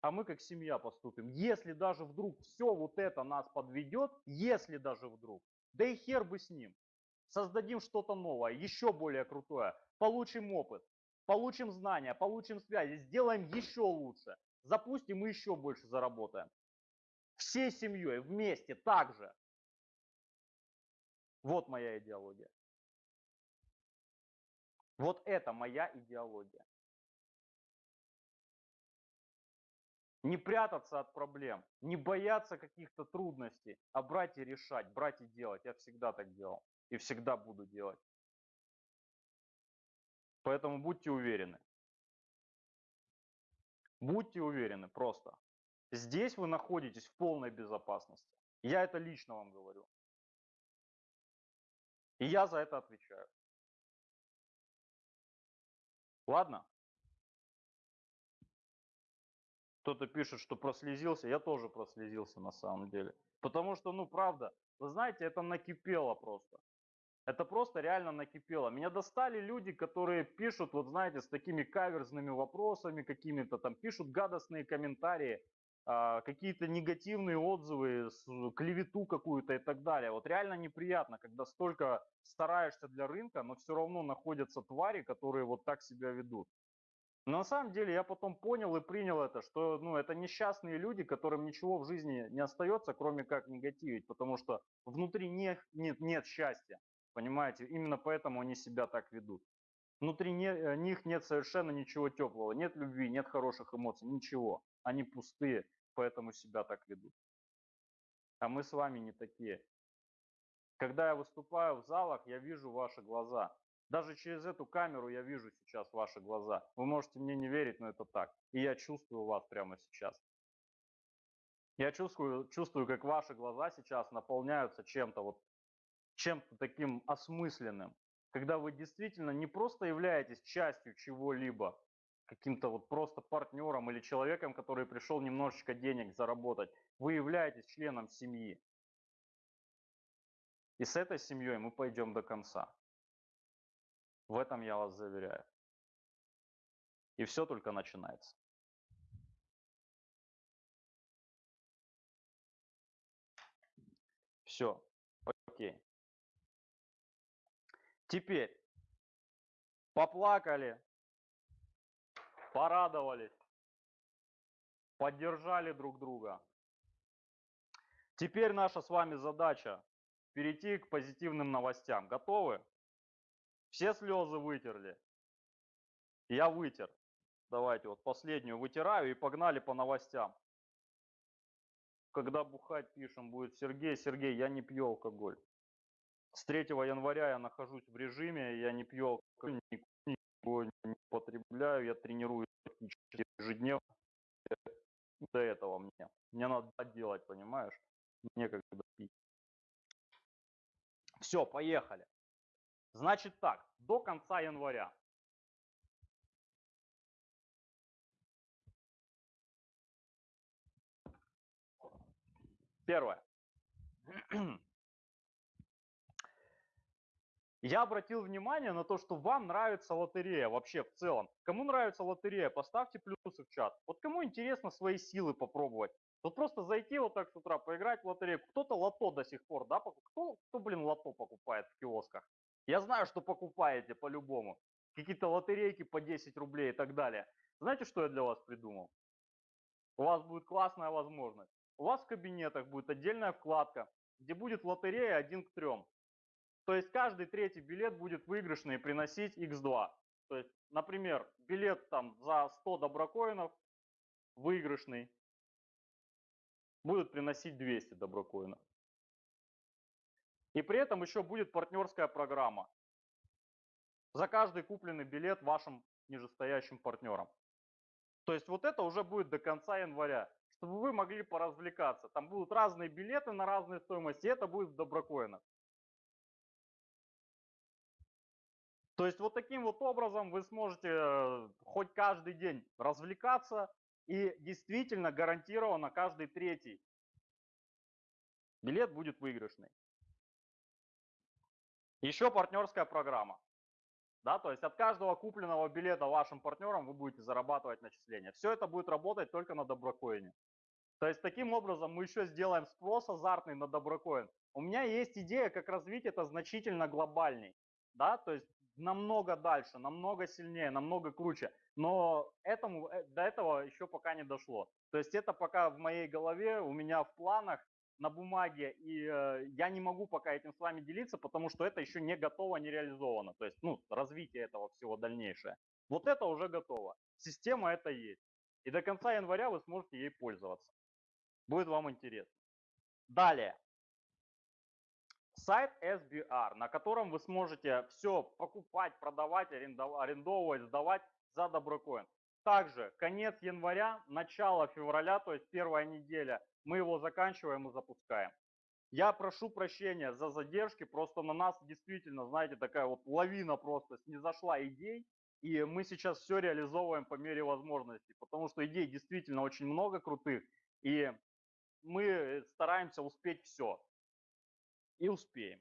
A: А мы как семья поступим. Если даже вдруг все вот это нас подведет, если даже вдруг, да и хер бы с ним. Создадим что-то новое, еще более крутое. Получим опыт, получим знания, получим связи, сделаем еще лучше. Запустим и еще больше заработаем. Всей семьей, вместе, так же. Вот моя идеология. Вот это моя идеология. Не прятаться от проблем, не бояться каких-то трудностей, а брать и решать, брать и делать. Я всегда так делал и всегда буду делать. Поэтому будьте уверены. Будьте уверены просто. Здесь вы находитесь в полной безопасности. Я это лично вам говорю. И я за это отвечаю. Ладно? Кто-то пишет, что прослезился. Я тоже прослезился на самом деле. Потому что, ну, правда, вы знаете, это накипело просто. Это просто реально накипело. Меня достали люди, которые пишут, вот знаете, с такими каверзными вопросами какими-то, там пишут гадостные комментарии, а, какие-то негативные отзывы, клевету какую-то и так далее. Вот реально неприятно, когда столько стараешься для рынка, но все равно находятся твари, которые вот так себя ведут. Но на самом деле я потом понял и принял это, что ну, это несчастные люди, которым ничего в жизни не остается, кроме как негативить, потому что внутри них нет, нет счастья. Понимаете, именно поэтому они себя так ведут. Внутри не, э, них нет совершенно ничего теплого, нет любви, нет хороших эмоций, ничего. Они пустые, поэтому себя так ведут. А мы с вами не такие. Когда я выступаю в залах, я вижу ваши глаза. Даже через эту камеру я вижу сейчас ваши глаза. Вы можете мне не верить, но это так. И я чувствую вас прямо сейчас. Я чувствую, чувствую, как ваши глаза сейчас наполняются чем-то вот чем-то таким осмысленным, когда вы действительно не просто являетесь частью чего-либо, каким-то вот просто партнером или человеком, который пришел немножечко денег заработать, вы являетесь членом семьи. И с этой семьей мы пойдем до конца. В этом я вас заверяю. И все только начинается. Все. Теперь поплакали, порадовались, поддержали друг друга. Теперь наша с вами задача перейти к позитивным новостям. Готовы? Все слезы вытерли? Я вытер. Давайте вот последнюю вытираю и погнали по новостям. Когда бухать пишем будет Сергей, Сергей, я не пью алкоголь. С 3 января я нахожусь в режиме, я не пью алкоголь, никого не потребляю, я тренируюсь ежедневно. До этого мне. Мне надо делать, понимаешь? Некогда пить. Все, поехали. Значит так, до конца января. Первое. Я обратил внимание на то, что вам нравится лотерея вообще в целом. Кому нравится лотерея, поставьте плюсы в чат. Вот кому интересно свои силы попробовать. Вот просто зайти вот так с утра, поиграть в лотерею. Кто-то лото до сих пор, да? Кто, кто, блин, лото покупает в киосках? Я знаю, что покупаете по-любому. Какие-то лотерейки по 10 рублей и так далее. Знаете, что я для вас придумал? У вас будет классная возможность. У вас в кабинетах будет отдельная вкладка, где будет лотерея 1 к 3. То есть каждый третий билет будет выигрышный и приносить x2. То есть, например, билет там за 100 доброкоинов выигрышный будет приносить 200 доброкоинов. И при этом еще будет партнерская программа. За каждый купленный билет вашим нижестоящим партнерам. То есть вот это уже будет до конца января, чтобы вы могли поразвлекаться. Там будут разные билеты на разные стоимости, и это будет в доброкоинах. То есть вот таким вот образом вы сможете э, хоть каждый день развлекаться и действительно гарантированно каждый третий билет будет выигрышный. Еще партнерская программа. Да, то есть от каждого купленного билета вашим партнерам вы будете зарабатывать начисления. Все это будет работать только на доброкоине. То есть таким образом мы еще сделаем спрос азартный на доброкоин. У меня есть идея, как развить это значительно глобальней. Да, то есть намного дальше, намного сильнее, намного круче. Но этому, э, до этого еще пока не дошло. То есть это пока в моей голове, у меня в планах, на бумаге, и э, я не могу пока этим с вами делиться, потому что это еще не готово, не реализовано. То есть, ну, развитие этого всего дальнейшее. Вот это уже готово. Система это есть. И до конца января вы сможете ей пользоваться. Будет вам интересно. Далее. Сайт SBR, на котором вы сможете все покупать, продавать, арендовывать, сдавать за доброкоин. Также конец января, начало февраля, то есть первая неделя, мы его заканчиваем и запускаем. Я прошу прощения за задержки, просто на нас действительно, знаете, такая вот лавина просто снизошла идей, и мы сейчас все реализовываем по мере возможностей, потому что идей действительно очень много крутых, и мы стараемся успеть все. И успеем.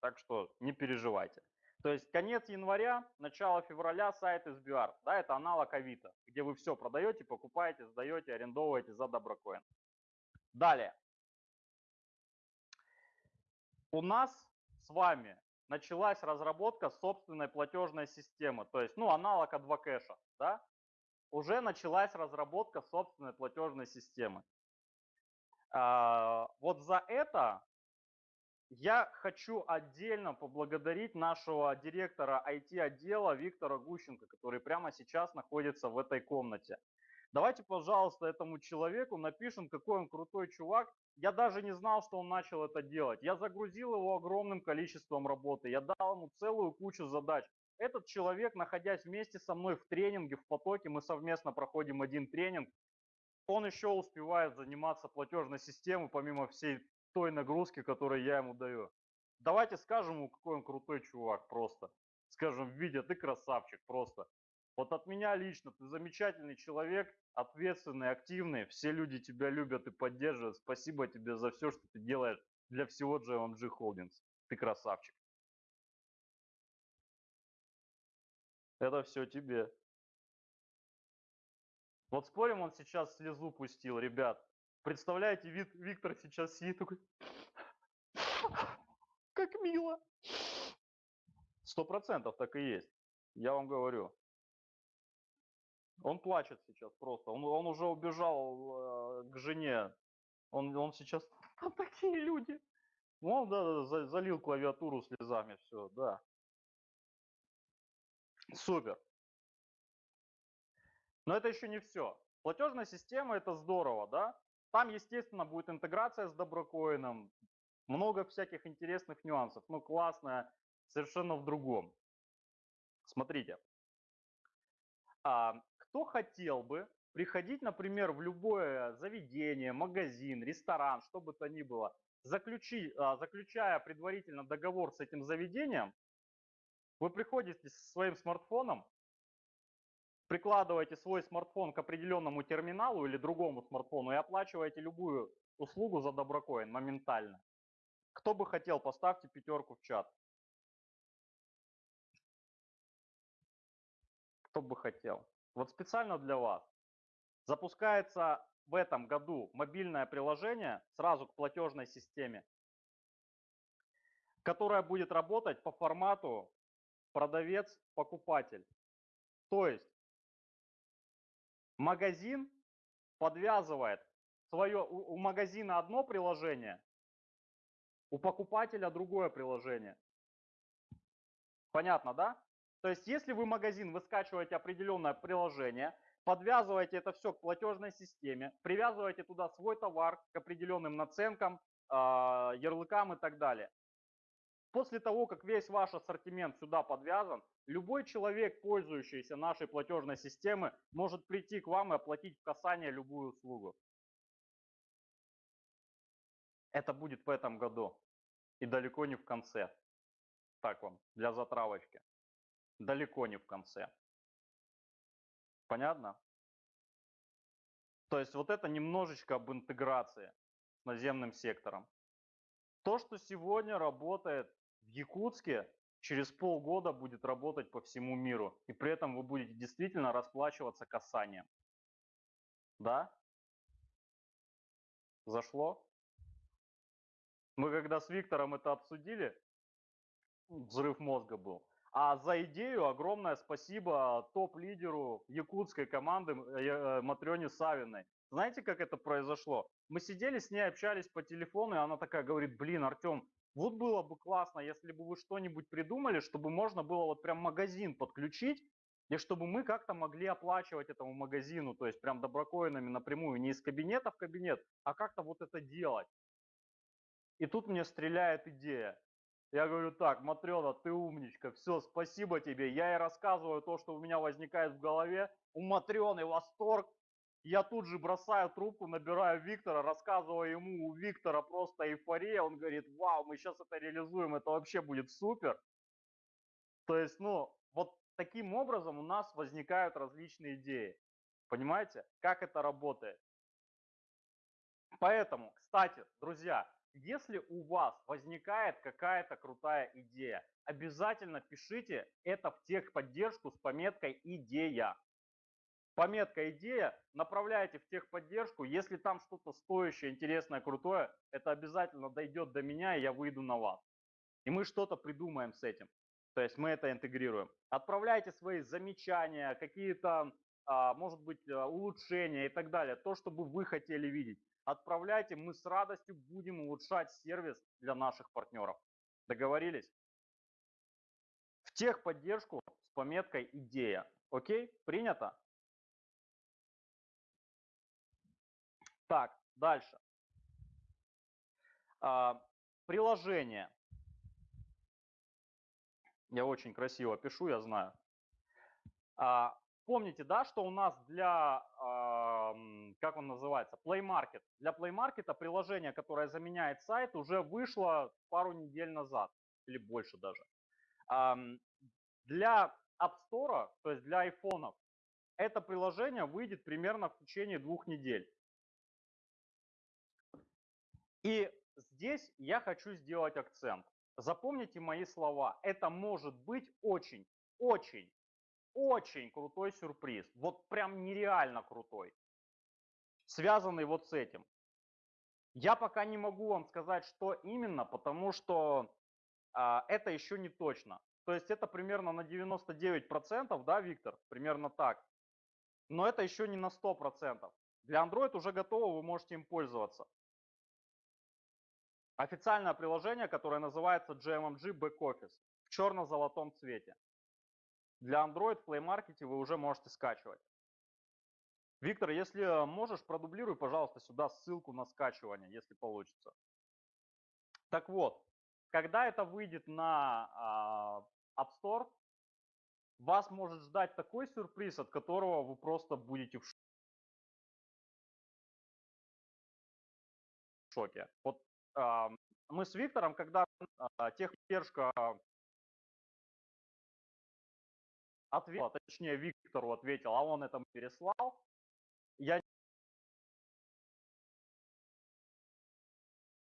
A: Так что не переживайте. То есть конец января, начало февраля сайт SBR. Да, это аналог Авито, где вы все продаете, покупаете, сдаете, арендовываете за доброкоин. Далее. У нас с вами началась разработка собственной платежной системы, то есть, ну, аналог Advocash, да? Уже началась разработка собственной платежной системы. А, вот за это я хочу отдельно поблагодарить нашего директора IT-отдела Виктора Гущенко, который прямо сейчас находится в этой комнате. Давайте, пожалуйста, этому человеку напишем, какой он крутой чувак. Я даже не знал, что он начал это делать. Я загрузил его огромным количеством работы. Я дал ему целую кучу задач. Этот человек, находясь вместе со мной в тренинге, в потоке, мы совместно проходим один тренинг, он еще успевает заниматься платежной системой, помимо всей той нагрузки, которую я ему даю. Давайте скажем ему, какой он крутой чувак просто. Скажем, Витя, ты красавчик просто. Вот от меня лично, ты замечательный человек, ответственный, активный, все люди тебя любят и поддерживают. Спасибо тебе за все, что ты делаешь для всего JMG Holdings. Ты красавчик. Это все тебе. Вот спорим, он сейчас слезу пустил, ребят. Представляете, вид, Виктор сейчас сидит такой, как мило. Сто процентов так и есть, я вам говорю. Он плачет сейчас просто, он, он уже убежал э, к жене, он, он сейчас, там такие люди. Он да, за, залил клавиатуру слезами, все, да. Супер. Но это еще не все. Платежная система это здорово, да? Там, естественно, будет интеграция с доброкоином, много всяких интересных нюансов, но классная совершенно в другом. Смотрите, а, кто хотел бы приходить, например, в любое заведение, магазин, ресторан, что бы то ни было, заключи, а, заключая предварительно договор с этим заведением, вы приходите со своим смартфоном, прикладываете свой смартфон к определенному терминалу или другому смартфону и оплачиваете любую услугу за доброкоин моментально. Кто бы хотел, поставьте пятерку в чат. Кто бы хотел. Вот специально для вас. Запускается в этом году мобильное приложение сразу к платежной системе, которое будет работать по формату продавец-покупатель. То есть магазин подвязывает свое, у, у магазина одно приложение, у покупателя другое приложение. Понятно, да? То есть, если вы магазин, вы скачиваете определенное приложение, подвязываете это все к платежной системе, привязываете туда свой товар к определенным наценкам, э, ярлыкам и так далее. После того, как весь ваш ассортимент сюда подвязан, любой человек, пользующийся нашей платежной системой, может прийти к вам и оплатить в касание любую услугу. Это будет в этом году и далеко не в конце. Так вам, для затравочки. Далеко не в конце. Понятно? То есть вот это немножечко об интеграции с наземным сектором. То, что сегодня работает в Якутске, через полгода будет работать по всему миру. И при этом вы будете действительно расплачиваться касанием. Да? Зашло? Мы когда с Виктором это обсудили, взрыв мозга был. А за идею огромное спасибо топ-лидеру якутской команды э, э, Матрёне Савиной. Знаете, как это произошло? Мы сидели с ней, общались по телефону, и она такая говорит, блин, Артем, вот было бы классно, если бы вы что-нибудь придумали, чтобы можно было вот прям магазин подключить, и чтобы мы как-то могли оплачивать этому магазину, то есть прям доброкоинами напрямую, не из кабинета в кабинет, а как-то вот это делать. И тут мне стреляет идея. Я говорю, так, Матрена, ты умничка, все, спасибо тебе. Я ей рассказываю то, что у меня возникает в голове. У Матрены восторг. Я тут же бросаю трубку, набираю Виктора, рассказываю ему, у Виктора просто эйфория. Он говорит, вау, мы сейчас это реализуем, это вообще будет супер. То есть, ну, вот таким образом у нас возникают различные идеи. Понимаете, как это работает? Поэтому, кстати, друзья, если у вас возникает какая-то крутая идея, обязательно пишите это в техподдержку с пометкой «Идея». Пометка «Идея» направляйте в техподдержку. Если там что-то стоящее, интересное, крутое, это обязательно дойдет до меня, и я выйду на вас. И мы что-то придумаем с этим. То есть мы это интегрируем. Отправляйте свои замечания, какие-то, а, может быть, а, улучшения и так далее. То, что бы вы хотели видеть отправляйте, мы с радостью будем улучшать сервис для наших партнеров. Договорились? В техподдержку с пометкой «Идея». Окей? Принято? Так, дальше. А, приложение. Я очень красиво пишу, я знаю. А, Помните, да, что у нас для, э, как он называется, Play Market. Для Play Market приложение, которое заменяет сайт, уже вышло пару недель назад, или больше даже. Э, для App Store, то есть для айфонов, это приложение выйдет примерно в течение двух недель. И здесь я хочу сделать акцент. Запомните мои слова. Это может быть очень, очень очень крутой сюрприз. Вот прям нереально крутой. Связанный вот с этим. Я пока не могу вам сказать, что именно, потому что а, это еще не точно. То есть это примерно на 99%, да, Виктор? Примерно так. Но это еще не на 100%. Для Android уже готово, вы можете им пользоваться. Официальное приложение, которое называется GMMG Back Office в черно-золотом цвете. Для Android в Play Market вы уже можете скачивать. Виктор, если можешь, продублируй, пожалуйста, сюда ссылку на скачивание, если получится. Так вот, когда это выйдет на э, App Store, вас может ждать такой сюрприз, от которого вы просто будете в шоке. Вот э, мы с Виктором, когда э, техподдержка ответил, а точнее Виктору ответил, а он это переслал. Я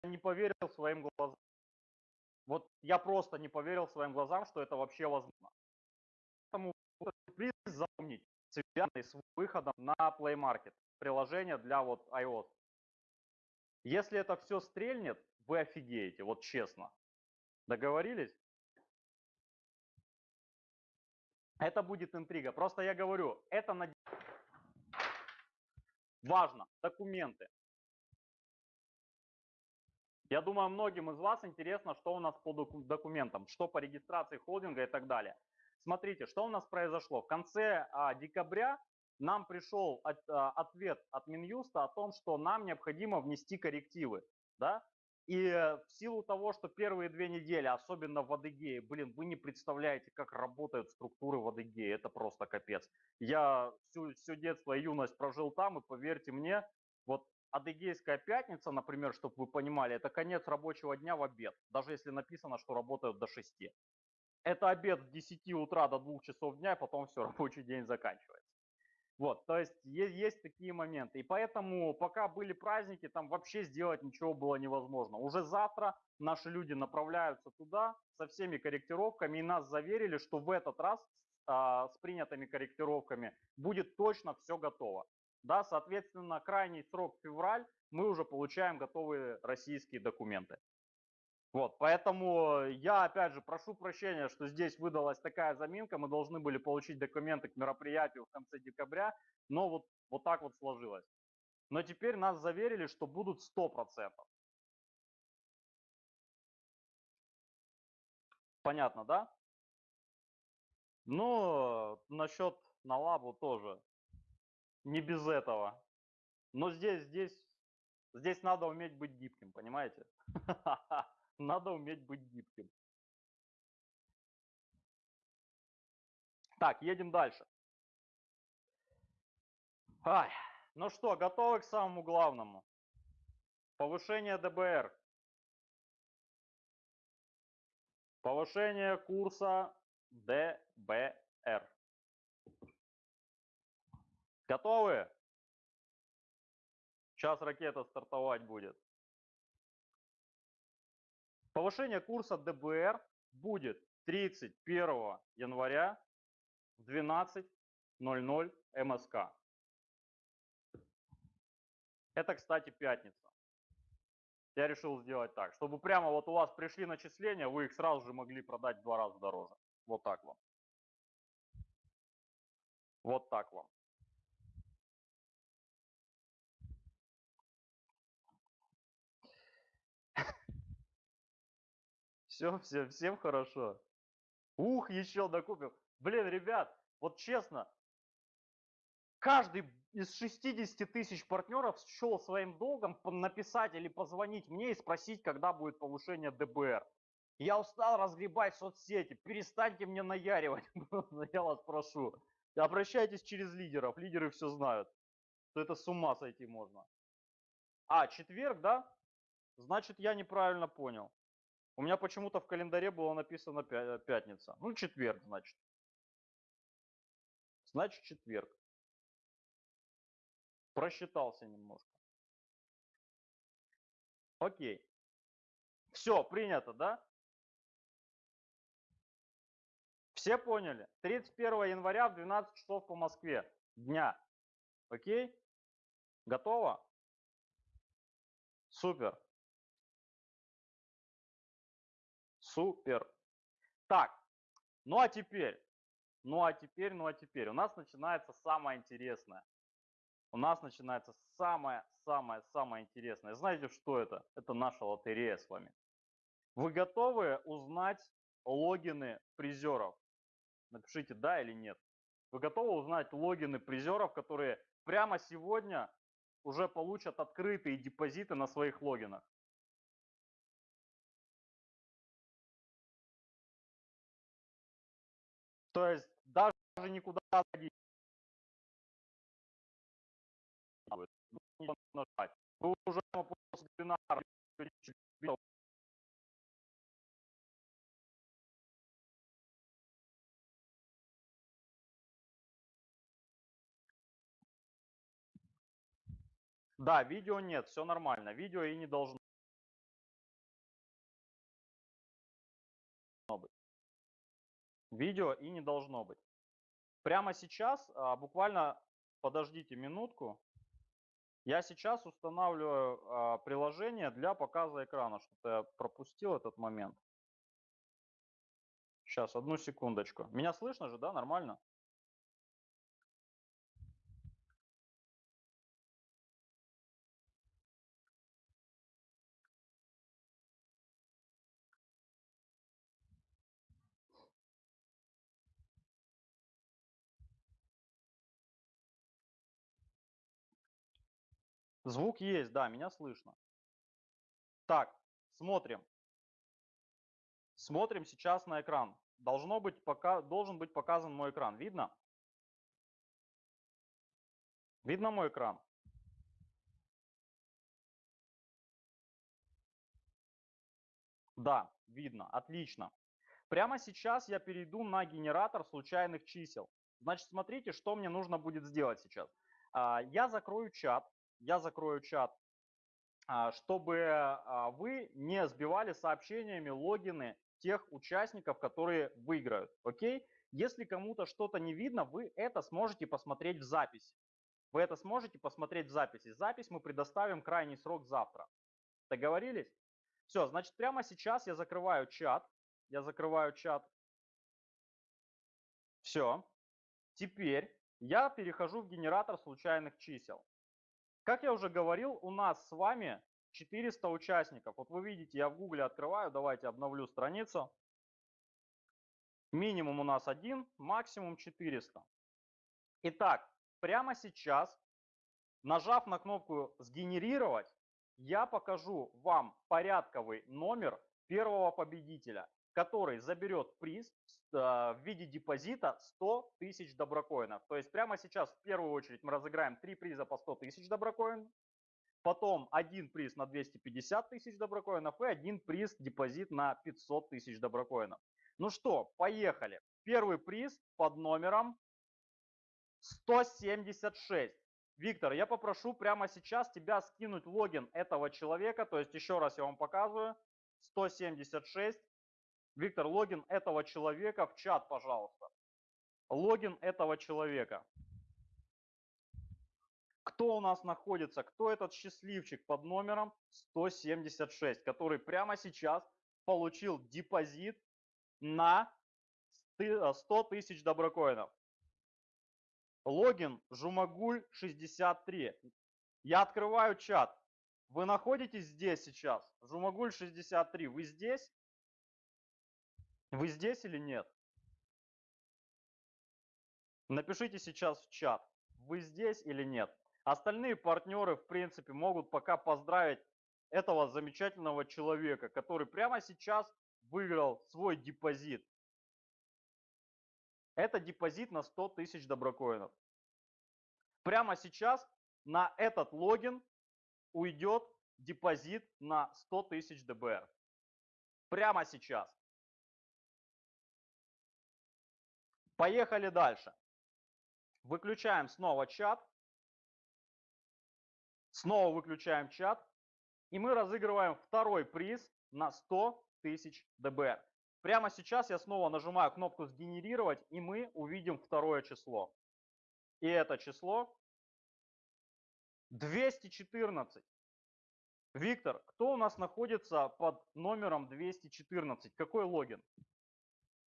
A: не поверил своим глазам. Вот я просто не поверил своим глазам, что это вообще возможно. Поэтому сюрприз запомнить, связанный с выходом на Play Market, приложение для вот iOS. Если это все стрельнет, вы офигеете, вот честно. Договорились? Это будет интрига. Просто я говорю, это на... важно. Документы. Я думаю, многим из вас интересно, что у нас по документам, что по регистрации холдинга и так далее. Смотрите, что у нас произошло. В конце а, декабря нам пришел от, а, ответ от Минюста о том, что нам необходимо внести коррективы. Да? И в силу того, что первые две недели, особенно в Адыгее, блин, вы не представляете, как работают структуры в Адыгее, это просто капец. Я всю, все детство и юность прожил там, и поверьте мне, вот Адыгейская пятница, например, чтобы вы понимали, это конец рабочего дня в обед, даже если написано, что работают до 6. это обед с 10 утра до 2 часов дня, и потом все, рабочий день заканчивается. Вот, то есть есть, есть такие моменты. И поэтому, пока были праздники, там вообще сделать ничего было невозможно. Уже завтра наши люди направляются туда со всеми корректировками, и нас заверили, что в этот раз а, с принятыми корректировками будет точно все готово. Да, соответственно, крайний срок февраль, мы уже получаем готовые российские документы. Вот, поэтому я, опять же, прошу прощения, что здесь выдалась такая заминка. Мы должны были получить документы к мероприятию в конце декабря, но вот, вот так вот сложилось. Но теперь нас заверили, что будут 100%. Понятно, да? Ну, насчет на лабу тоже. Не без этого. Но здесь, здесь, здесь надо уметь быть гибким, понимаете? Надо уметь быть гибким. Так, едем дальше. Ай, ну что, готовы к самому главному? Повышение ДБР. Повышение курса ДБР. Готовы? Сейчас ракета стартовать будет. Повышение курса ДБР будет 31 января в 12.00 МСК. Это, кстати, пятница. Я решил сделать так, чтобы прямо вот у вас пришли начисления, вы их сразу же могли продать в два раза дороже. Вот так вам. Вот так вам. Все, все, всем хорошо. Ух, еще докупил. Блин, ребят, вот честно, каждый из 60 тысяч партнеров счел своим долгом написать или позвонить мне и спросить, когда будет повышение ДБР. Я устал разгребать соцсети, перестаньте мне наяривать, я вас прошу. Обращайтесь через лидеров, лидеры все знают, что это с ума сойти можно. А, четверг, да? Значит, я неправильно понял. У меня почему-то в календаре было написано пятница. Ну, четверг, значит. Значит, четверг. Просчитался немножко. Окей. Все, принято, да? Все поняли? 31 января в 12 часов по Москве дня. Окей? Готово? Супер. Супер. Так, ну а теперь, ну а теперь, ну а теперь, у нас начинается самое интересное. У нас начинается самое-самое-самое интересное. Знаете, что это? Это наша лотерея с вами. Вы готовы узнать логины призеров? Напишите да или нет. Вы готовы узнать логины призеров, которые прямо сегодня уже получат открытые депозиты на своих логинах? То есть даже никуда ходить. нажать. Вы уже после вебинара Да, видео нет, все нормально. Видео и не должно Видео и не должно быть. Прямо сейчас, а, буквально подождите минутку, я сейчас устанавливаю а, приложение для показа экрана. Что-то я пропустил этот момент. Сейчас, одну секундочку. Меня слышно же, да? Нормально? Звук есть, да, меня слышно. Так, смотрим. Смотрим сейчас на экран. Должно быть пока, должен быть показан мой экран. Видно? Видно мой экран? Да, видно. Отлично. Прямо сейчас я перейду на генератор случайных чисел. Значит, смотрите, что мне нужно будет сделать сейчас. А, я закрою чат, я закрою чат, а, чтобы а, вы не сбивали сообщениями логины тех участников, которые выиграют. Окей? Если кому-то что-то не видно, вы это сможете посмотреть в записи. Вы это сможете посмотреть в записи. Запись мы предоставим крайний срок завтра. Договорились? Все, значит, прямо сейчас я закрываю чат. Я закрываю чат. Все. Теперь я перехожу в генератор случайных чисел. Как я уже говорил, у нас с вами 400 участников. Вот вы видите, я в Гугле открываю, давайте обновлю страницу. Минимум у нас один, максимум 400. Итак, прямо сейчас, нажав на кнопку «Сгенерировать», я покажу вам порядковый номер первого победителя, который заберет приз э, в виде депозита 100 тысяч доброкоинов. То есть прямо сейчас в первую очередь мы разыграем три приза по 100 тысяч доброкоинов, потом один приз на 250 тысяч доброкоинов и один приз депозит на 500 тысяч доброкоинов. Ну что, поехали. Первый приз под номером 176. Виктор, я попрошу прямо сейчас тебя скинуть логин этого человека. То есть еще раз я вам показываю. 176. Виктор, логин этого человека в чат, пожалуйста. Логин этого человека. Кто у нас находится? Кто этот счастливчик под номером 176, который прямо сейчас получил депозит на 100 тысяч доброкоинов? Логин Жумагуль63. Я открываю чат. Вы находитесь здесь сейчас? Жумагуль63, вы здесь? Вы здесь или нет? Напишите сейчас в чат, вы здесь или нет. Остальные партнеры, в принципе, могут пока поздравить этого замечательного человека, который прямо сейчас выиграл свой депозит. Это депозит на 100 тысяч доброкоинов. Прямо сейчас на этот логин уйдет депозит на 100 тысяч ДБР. Прямо сейчас. Поехали дальше. Выключаем снова чат. Снова выключаем чат. И мы разыгрываем второй приз на 100 тысяч ДБР. Прямо сейчас я снова нажимаю кнопку «Сгенерировать», и мы увидим второе число. И это число 214. Виктор, кто у нас находится под номером 214? Какой логин?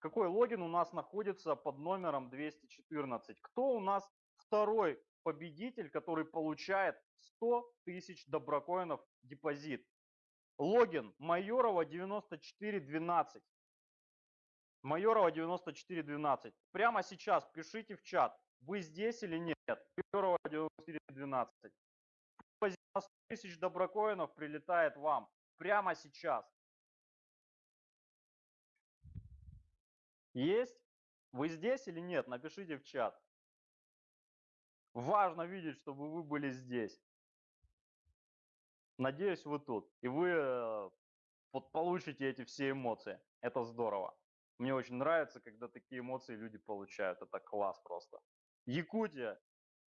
A: Какой логин у нас находится под номером 214? Кто у нас второй победитель, который получает 100 тысяч доброкоинов депозит? Логин Майорова 9412. Майорова 9412. Прямо сейчас пишите в чат, вы здесь или нет. Майорова 9412. 100 тысяч доброкоинов прилетает вам прямо сейчас. Есть? Вы здесь или нет? Напишите в чат. Важно видеть, чтобы вы были здесь. Надеюсь, вы тут. И вы э, получите эти все эмоции. Это здорово. Мне очень нравится, когда такие эмоции люди получают. Это класс просто. Якутия,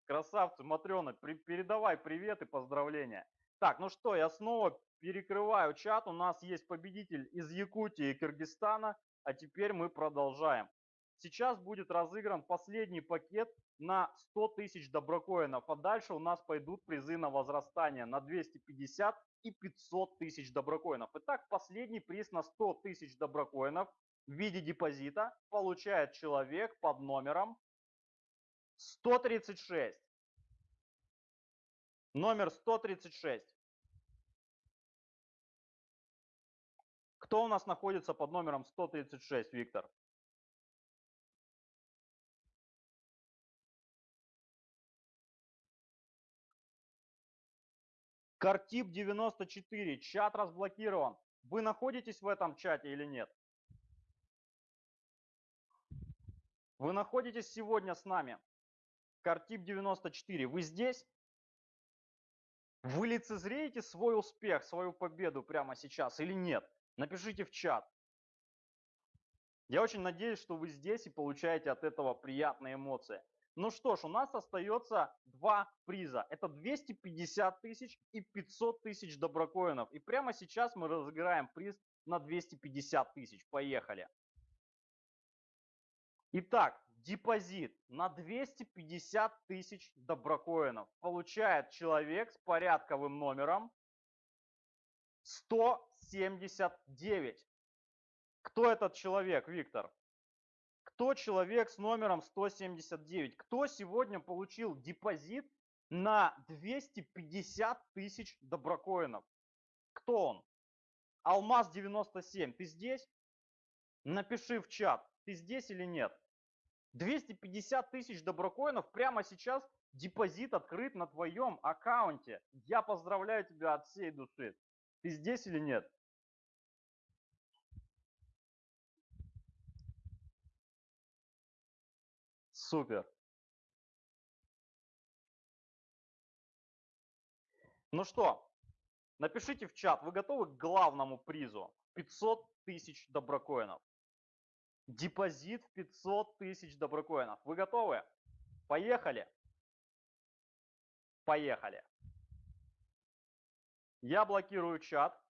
A: красавцы, Матрена, при, передавай привет и поздравления. Так, ну что, я снова перекрываю чат. У нас есть победитель из Якутии и Кыргызстана. А теперь мы продолжаем. Сейчас будет разыгран последний пакет на 100 тысяч доброкоинов. А дальше у нас пойдут призы на возрастание на 250 и 500 тысяч доброкоинов. Итак, последний приз на 100 тысяч доброкоинов в виде депозита получает человек под номером 136. Номер 136. Кто у нас находится под номером 136, Виктор? Картип 94, чат разблокирован. Вы находитесь в этом чате или нет? Вы находитесь сегодня с нами. Картип 94, вы здесь? Вы лицезреете свой успех, свою победу прямо сейчас или нет? Напишите в чат. Я очень надеюсь, что вы здесь и получаете от этого приятные эмоции. Ну что ж, у нас остается два приза. Это 250 тысяч и 500 тысяч доброкоинов. И прямо сейчас мы разыграем приз на 250 тысяч. Поехали. Итак, депозит на 250 тысяч доброкоинов получает человек с порядковым номером 179. Кто этот человек, Виктор? Кто человек с номером 179? Кто сегодня получил депозит на 250 тысяч доброкоинов? Кто он? Алмаз 97. Ты здесь? Напиши в чат, ты здесь или нет. 250 тысяч доброкоинов прямо сейчас депозит открыт на твоем аккаунте. Я поздравляю тебя от всей души. Ты здесь или нет? Супер. Ну что, напишите в чат, вы готовы к главному призу? 500 тысяч доброкоинов. Депозит в 500 тысяч доброкоинов. Вы готовы? Поехали. Поехали. Я блокирую чат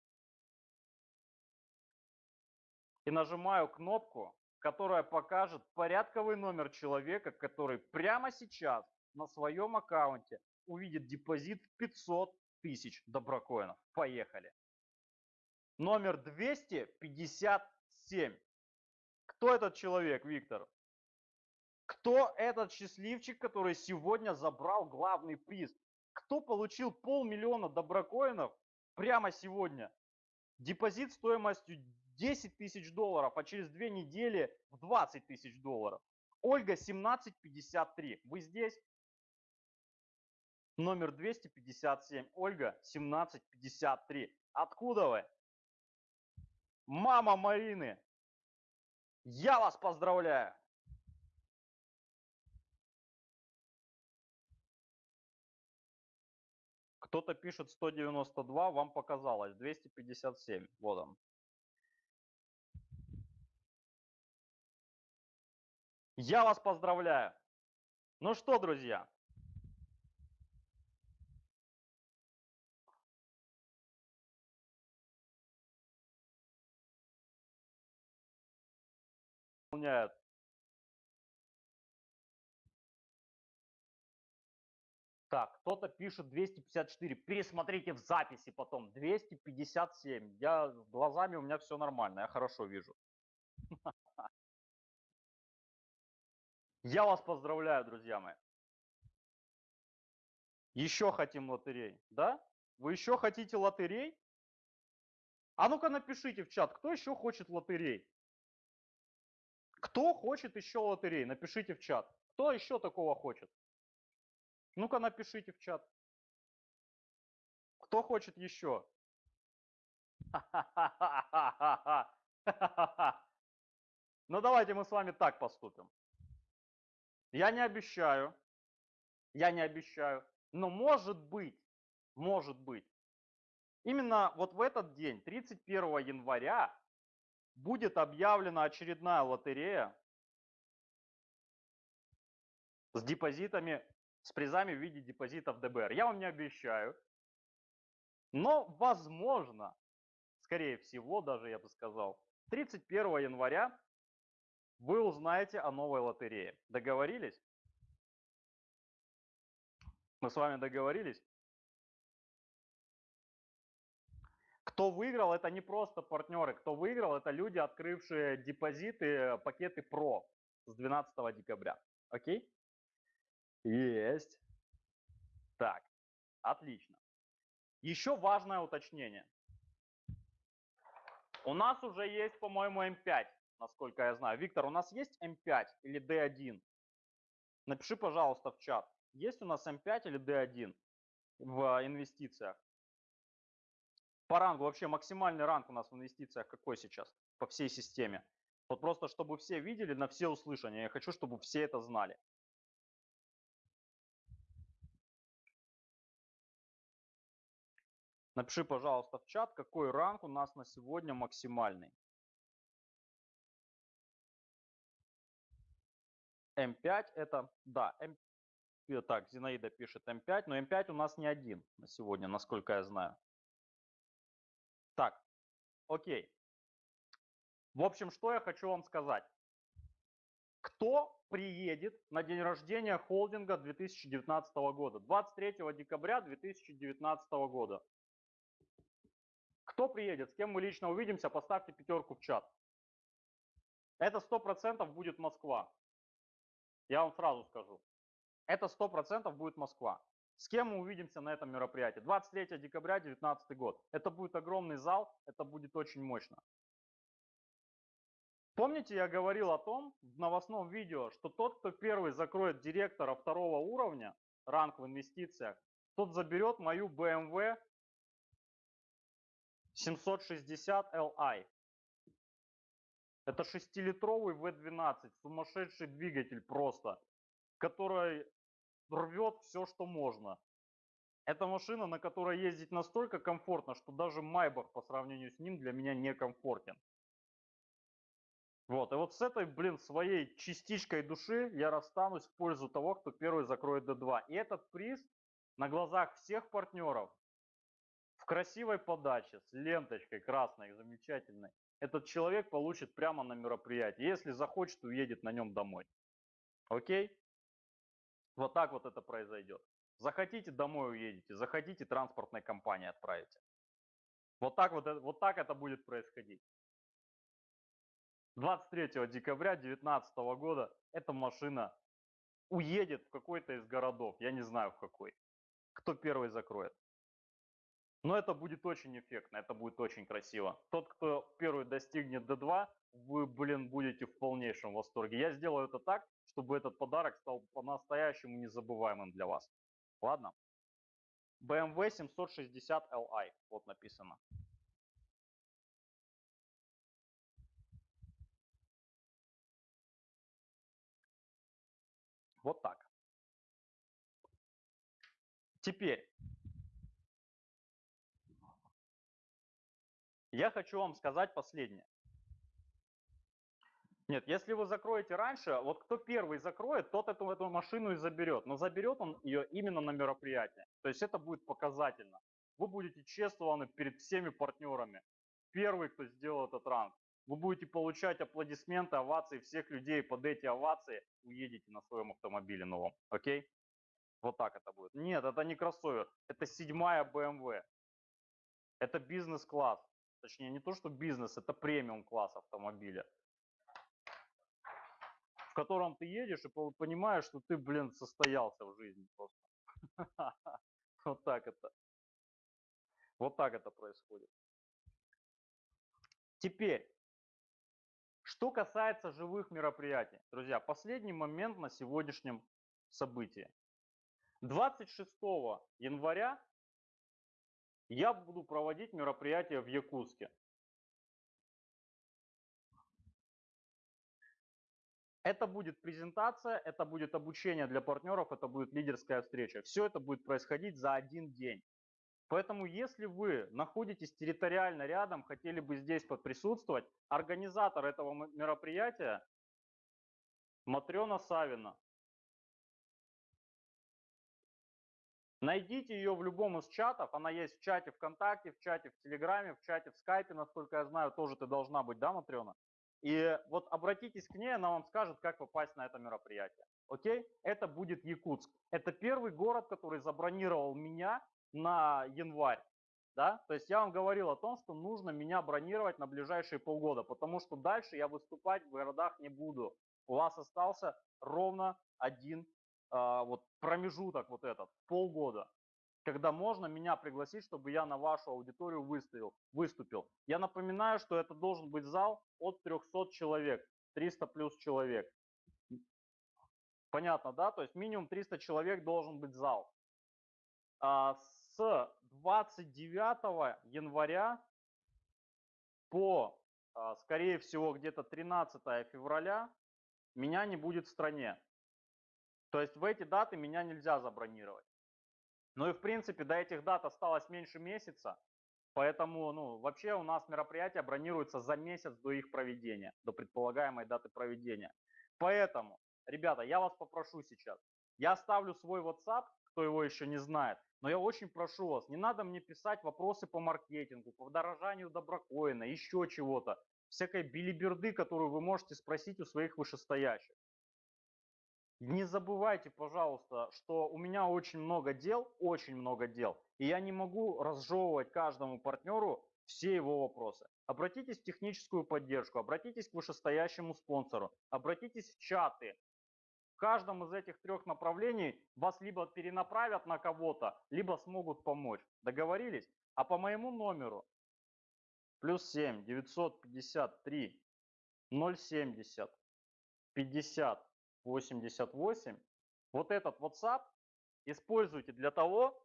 A: и нажимаю кнопку которая покажет порядковый номер человека, который прямо сейчас на своем аккаунте увидит депозит в 500 тысяч доброкоинов. Поехали. Номер 257. Кто этот человек, Виктор? Кто этот счастливчик, который сегодня забрал главный приз? Кто получил полмиллиона доброкоинов прямо сегодня? Депозит стоимостью 10 тысяч долларов, а через две недели в 20 тысяч долларов. Ольга 1753. Вы здесь? Номер 257. Ольга 1753. Откуда вы? Мама Марины. Я вас поздравляю. Кто-то пишет 192, вам показалось. 257. Вот он. Я вас поздравляю. Ну что, друзья, выполняют. Так, кто-то пишет 254. Пересмотрите в записи потом. 257. Я глазами у меня все нормально, я хорошо вижу. Я вас поздравляю, друзья мои. Еще хотим лотерей, да? Вы еще хотите лотерей? А ну-ка напишите в чат, кто еще хочет лотерей? Кто хочет еще лотерей? Напишите в чат. Кто еще такого хочет? Ну-ка напишите в чат. Кто хочет еще? Ну давайте мы с вами так поступим. Я не обещаю, я не обещаю, но может быть, может быть, именно вот в этот день, 31 января, будет объявлена очередная лотерея с депозитами, с призами в виде депозитов ДБР. Я вам не обещаю, но возможно, скорее всего, даже я бы сказал, 31 января вы узнаете о новой лотерее. Договорились? Мы с вами договорились? Кто выиграл, это не просто партнеры. Кто выиграл, это люди, открывшие депозиты, пакеты PRO с 12 декабря. Окей? Есть. Так, отлично. Еще важное уточнение. У нас уже есть, по-моему, М5 насколько я знаю. Виктор, у нас есть М5 или D1? Напиши, пожалуйста, в чат. Есть у нас М5 или D1 в инвестициях? По рангу, вообще максимальный ранг у нас в инвестициях какой сейчас по всей системе? Вот просто, чтобы все видели на все услышания. Я хочу, чтобы все это знали. Напиши, пожалуйста, в чат, какой ранг у нас на сегодня максимальный. М5 это, да, М... э, так, Зинаида пишет М5, но М5 у нас не один на сегодня, насколько я знаю. Так, окей. В общем, что я хочу вам сказать. Кто приедет на день рождения холдинга 2019 года? 23 декабря 2019 года. Кто приедет, с кем мы лично увидимся, поставьте пятерку в чат. Это 100% будет Москва. Я вам сразу скажу. Это 100% будет Москва. С кем мы увидимся на этом мероприятии? 23 декабря 2019 год. Это будет огромный зал, это будет очень мощно. Помните, я говорил о том в новостном видео, что тот, кто первый закроет директора второго уровня, ранг в инвестициях, тот заберет мою BMW 760 Li. Это 6-литровый V12, сумасшедший двигатель просто, который рвет все, что можно. Это машина, на которой ездить настолько комфортно, что даже Майбах по сравнению с ним для меня некомфортен. Вот, и вот с этой, блин, своей частичкой души я расстанусь в пользу того, кто первый закроет D2. И этот приз на глазах всех партнеров в красивой подаче, с ленточкой красной, замечательной, этот человек получит прямо на мероприятии. Если захочет, уедет на нем домой. Окей? Вот так вот это произойдет. Захотите, домой уедете. Захотите, транспортной компании отправите. Вот так вот, вот так это будет происходить. 23 декабря 2019 года эта машина уедет в какой-то из городов. Я не знаю в какой. Кто первый закроет. Но это будет очень эффектно, это будет очень красиво. Тот, кто первый достигнет D2, вы, блин, будете в полнейшем восторге. Я сделаю это так, чтобы этот подарок стал по-настоящему незабываемым для вас. Ладно? BMW 760 Li, вот написано. Вот так. Теперь, я хочу вам сказать последнее. Нет, если вы закроете раньше, вот кто первый закроет, тот эту, эту машину и заберет. Но заберет он ее именно на мероприятие. То есть это будет показательно. Вы будете чествованы перед всеми партнерами. Первый, кто сделал этот ранг. Вы будете получать аплодисменты, овации всех людей. Под эти овации уедете на своем автомобиле новом. Окей? Вот так это будет. Нет, это не кроссовер. Это седьмая BMW. Это бизнес-класс. Точнее, не то, что бизнес, это премиум-класс автомобиля в котором ты едешь и понимаешь, что ты, блин, состоялся в жизни просто. Вот так это. Вот так это происходит. Теперь, что касается живых мероприятий. Друзья, последний момент на сегодняшнем событии. 26 января я буду проводить мероприятие в Якутске. Это будет презентация, это будет обучение для партнеров, это будет лидерская встреча. Все это будет происходить за один день. Поэтому, если вы находитесь территориально рядом, хотели бы здесь присутствовать, организатор этого мероприятия Матрена Савина. Найдите ее в любом из чатов, она есть в чате ВКонтакте, в чате в Телеграме, в чате в Скайпе, насколько я знаю, тоже ты должна быть, да, Матрена? И вот обратитесь к ней, она вам скажет, как попасть на это мероприятие. Окей? Это будет Якутск. Это первый город, который забронировал меня на январь. Да? То есть я вам говорил о том, что нужно меня бронировать на ближайшие полгода, потому что дальше я выступать в городах не буду. У вас остался ровно один вот промежуток вот этот, полгода когда можно меня пригласить, чтобы я на вашу аудиторию выставил, выступил. Я напоминаю, что это должен быть зал от 300 человек, 300 плюс человек. Понятно, да? То есть минимум 300 человек должен быть зал. А с 29 января по, а, скорее всего, где-то 13 февраля меня не будет в стране. То есть в эти даты меня нельзя забронировать. Ну и в принципе до этих дат осталось меньше месяца, поэтому ну, вообще у нас мероприятия бронируются за месяц до их проведения, до предполагаемой даты проведения. Поэтому ребята, я вас попрошу сейчас. Я оставлю свой WhatsApp, кто его еще не знает, но я очень прошу вас, не надо мне писать вопросы по маркетингу, по дорожанию доброкоина, еще чего-то, всякой билиберды, которую вы можете спросить у своих вышестоящих. Не забывайте, пожалуйста, что у меня очень много дел, очень много дел, и я не могу разжевывать каждому партнеру все его вопросы. Обратитесь в техническую поддержку, обратитесь к вышестоящему спонсору, обратитесь в чаты. В каждом из этих трех направлений вас либо перенаправят на кого-то, либо смогут помочь. Договорились? А по моему номеру плюс 7 953 070 50 88. Вот этот WhatsApp используйте для того,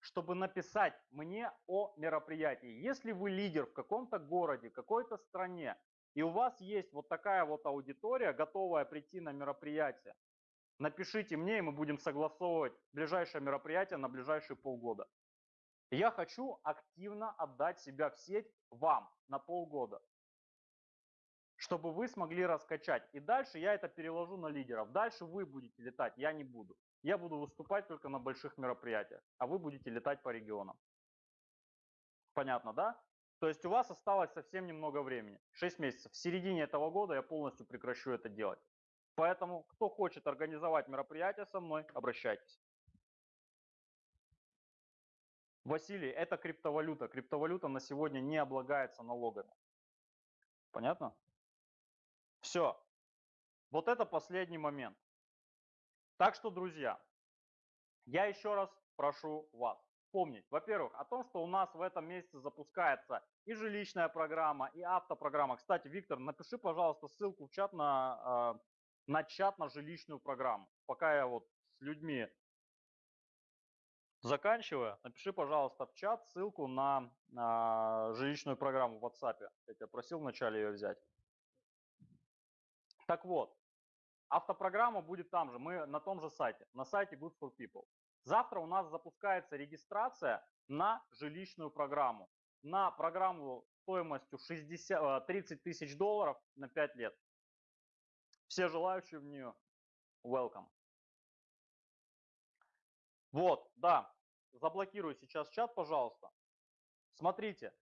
A: чтобы написать мне о мероприятии. Если вы лидер в каком-то городе, какой-то стране, и у вас есть вот такая вот аудитория, готовая прийти на мероприятие, напишите мне, и мы будем согласовывать ближайшее мероприятие на ближайшие полгода. Я хочу активно отдать себя в сеть вам на полгода чтобы вы смогли раскачать. И дальше я это переложу на лидеров. Дальше вы будете летать, я не буду. Я буду выступать только на больших мероприятиях, а вы будете летать по регионам. Понятно, да? То есть у вас осталось совсем немного времени, 6 месяцев. В середине этого года я полностью прекращу это делать. Поэтому, кто хочет организовать мероприятие со мной, обращайтесь. Василий, это криптовалюта. Криптовалюта на сегодня не облагается налогами. Понятно? Все. Вот это последний момент. Так что, друзья, я еще раз прошу вас помнить, во-первых, о том, что у нас в этом месяце запускается и жилищная программа, и автопрограмма. Кстати, Виктор, напиши, пожалуйста, ссылку в чат на, а, на чат на жилищную программу. Пока я вот с людьми заканчиваю, напиши, пожалуйста, в чат ссылку на, на жилищную программу в WhatsApp. Я тебя просил вначале ее взять. Так вот, автопрограмма будет там же, мы на том же сайте, на сайте Good for People. Завтра у нас запускается регистрация на жилищную программу, на программу стоимостью 60, 30 э, тысяч долларов на 5 лет. Все желающие в нее, welcome. Вот, да, заблокирую сейчас чат, пожалуйста. Смотрите.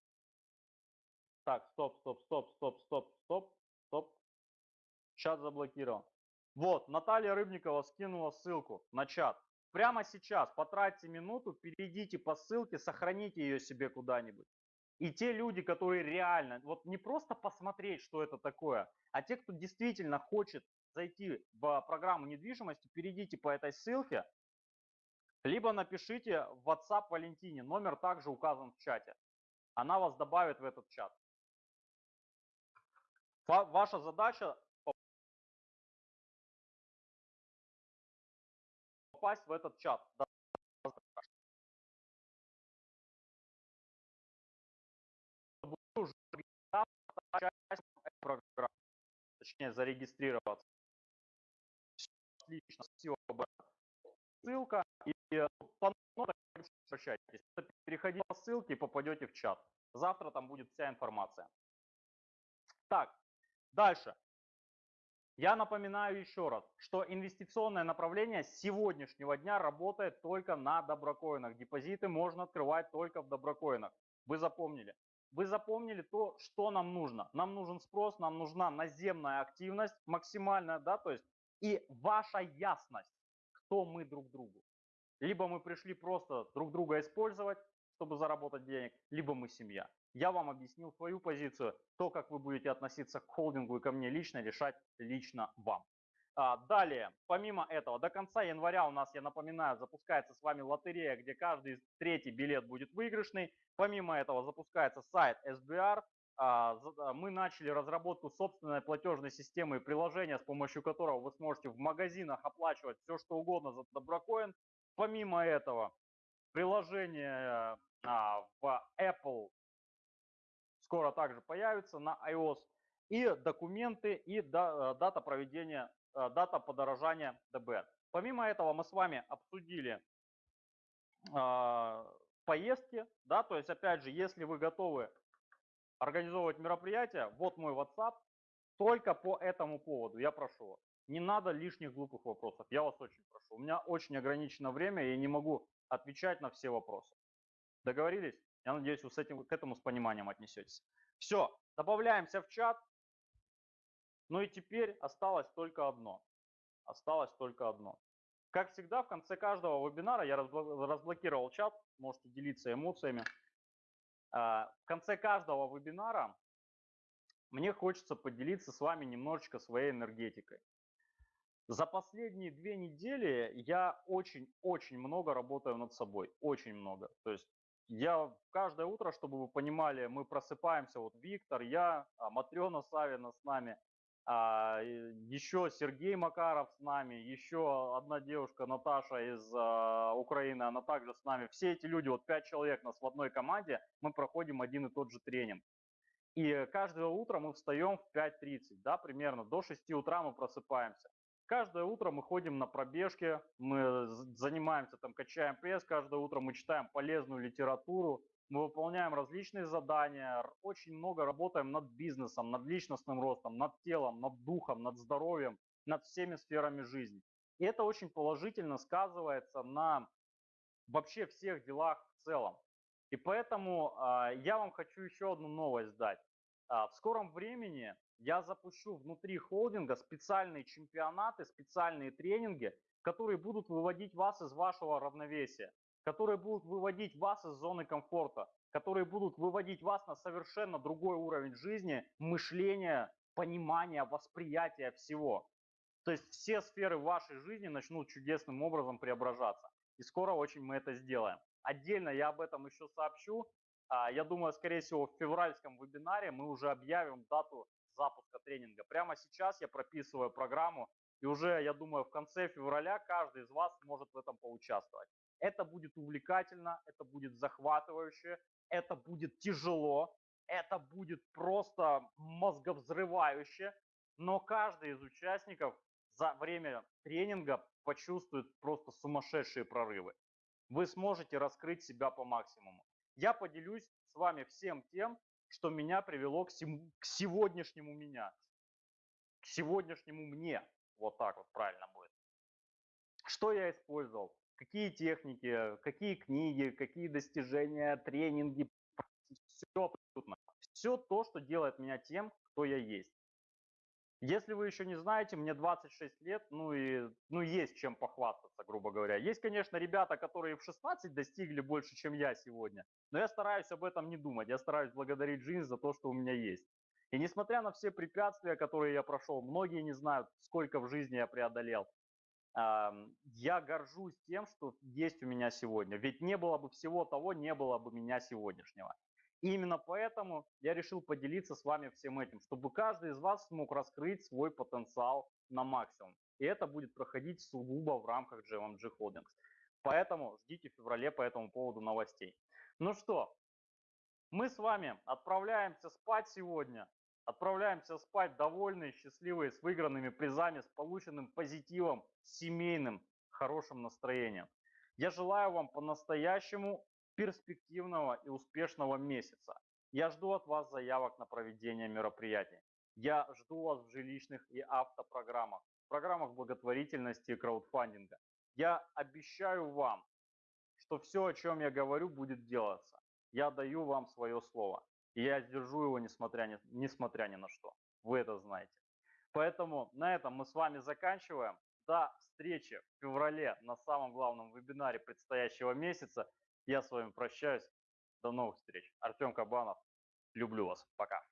A: Так, стоп, стоп, стоп, стоп, стоп, стоп, стоп. Чат заблокирован. Вот, Наталья Рыбникова скинула ссылку на чат. Прямо сейчас потратьте минуту, перейдите по ссылке, сохраните ее себе куда-нибудь. И те люди, которые реально, вот не просто посмотреть, что это такое, а те, кто действительно хочет зайти в программу недвижимости, перейдите по этой ссылке, либо напишите в WhatsApp Валентине, номер также указан в чате. Она вас добавит в этот чат. Ваша задача попасть в этот чат. точнее зарегистрироваться. Отлично, спасибо. Ссылка и э, по обращайтесь. Переходите по ссылке и попадете в чат. Завтра там будет вся информация. Так, дальше. Я напоминаю еще раз, что инвестиционное направление с сегодняшнего дня работает только на доброкоинах. Депозиты можно открывать только в доброкоинах. Вы запомнили? Вы запомнили то, что нам нужно. Нам нужен спрос, нам нужна наземная активность максимальная, да, то есть и ваша ясность, кто мы друг другу. Либо мы пришли просто друг друга использовать, чтобы заработать денег, либо мы семья. Я вам объяснил свою позицию, то, как вы будете относиться к холдингу и ко мне лично, решать лично вам. А, далее, помимо этого, до конца января у нас, я напоминаю, запускается с вами лотерея, где каждый третий билет будет выигрышный. Помимо этого запускается сайт SBR. А, а, мы начали разработку собственной платежной системы и приложения, с помощью которого вы сможете в магазинах оплачивать все, что угодно за доброкоин. Помимо этого, приложение в Apple скоро также появится на iOS, и документы, и э, дата проведения, э, дата подорожания ДБ. Помимо этого мы с вами обсудили э, поездки, да, то есть опять же, если вы готовы организовывать мероприятие, вот мой WhatsApp, только по этому поводу я прошу вас. Не надо лишних глупых вопросов. Я вас очень прошу. У меня очень ограничено время, я не могу отвечать на все вопросы. Договорились? Я надеюсь, вы с этим, к этому с пониманием отнесетесь. Все, добавляемся в чат. Ну и теперь осталось только одно. Осталось только одно. Как всегда, в конце каждого вебинара я разблокировал чат, можете делиться эмоциями. А, в конце каждого вебинара мне хочется поделиться с вами немножечко своей энергетикой. За последние две недели я очень-очень много работаю над собой, очень много. То есть я каждое утро, чтобы вы понимали, мы просыпаемся, вот Виктор, я, а, Матрена Савина с нами, а, еще Сергей Макаров с нами, еще одна девушка Наташа из а, Украины, она также с нами. Все эти люди, вот пять человек нас в одной команде, мы проходим один и тот же тренинг. И каждое утро мы встаем в 5.30, да, примерно, до 6 утра мы просыпаемся. Каждое утро мы ходим на пробежки, мы занимаемся, там, качаем пресс, каждое утро мы читаем полезную литературу, мы выполняем различные задания, очень много работаем над бизнесом, над личностным ростом, над телом, над духом, над здоровьем, над всеми сферами жизни. И это очень положительно сказывается на вообще всех делах в целом. И поэтому э, я вам хочу еще одну новость дать. Э, в скором времени я запущу внутри холдинга специальные чемпионаты, специальные тренинги, которые будут выводить вас из вашего равновесия которые будут выводить вас из зоны комфорта, которые будут выводить вас на совершенно другой уровень жизни, мышления, понимания, восприятия всего. То есть все сферы вашей жизни начнут чудесным образом преображаться. И скоро очень мы это сделаем. Отдельно я об этом еще сообщу. А, я думаю, скорее всего, в февральском вебинаре мы уже объявим дату запуска тренинга. Прямо сейчас я прописываю программу, и уже, я думаю, в конце февраля каждый из вас может в этом поучаствовать. Это будет увлекательно, это будет захватывающе, это будет тяжело, это будет просто мозговзрывающе, но каждый из участников за время тренинга почувствует просто сумасшедшие прорывы. Вы сможете раскрыть себя по максимуму. Я поделюсь с вами всем тем, что меня привело к, сем... к сегодняшнему меня, к сегодняшнему мне. Вот так вот правильно будет. Что я использовал? какие техники, какие книги, какие достижения, тренинги, все абсолютно. Все то, что делает меня тем, кто я есть. Если вы еще не знаете, мне 26 лет, ну и ну есть чем похвастаться, грубо говоря. Есть, конечно, ребята, которые в 16 достигли больше, чем я сегодня, но я стараюсь об этом не думать. Я стараюсь благодарить жизнь за то, что у меня есть. И несмотря на все препятствия, которые я прошел, многие не знают, сколько в жизни я преодолел я горжусь тем, что есть у меня сегодня. Ведь не было бы всего того, не было бы меня сегодняшнего. Именно поэтому я решил поделиться с вами всем этим, чтобы каждый из вас смог раскрыть свой потенциал на максимум. И это будет проходить сугубо в рамках JMG Holdings. Поэтому ждите в феврале по этому поводу новостей. Ну что, мы с вами отправляемся спать сегодня. Отправляемся спать довольные, счастливые, с выигранными призами, с полученным позитивом, семейным, хорошим настроением. Я желаю вам по-настоящему перспективного и успешного месяца. Я жду от вас заявок на проведение мероприятий. Я жду вас в жилищных и автопрограммах, программах благотворительности и краудфандинга. Я обещаю вам, что все, о чем я говорю, будет делаться. Я даю вам свое слово. И я сдержу его, несмотря ни, несмотря ни на что. Вы это знаете. Поэтому на этом мы с вами заканчиваем. До встречи в феврале на самом главном вебинаре предстоящего месяца. Я с вами прощаюсь. До новых встреч. Артем Кабанов. Люблю вас. Пока.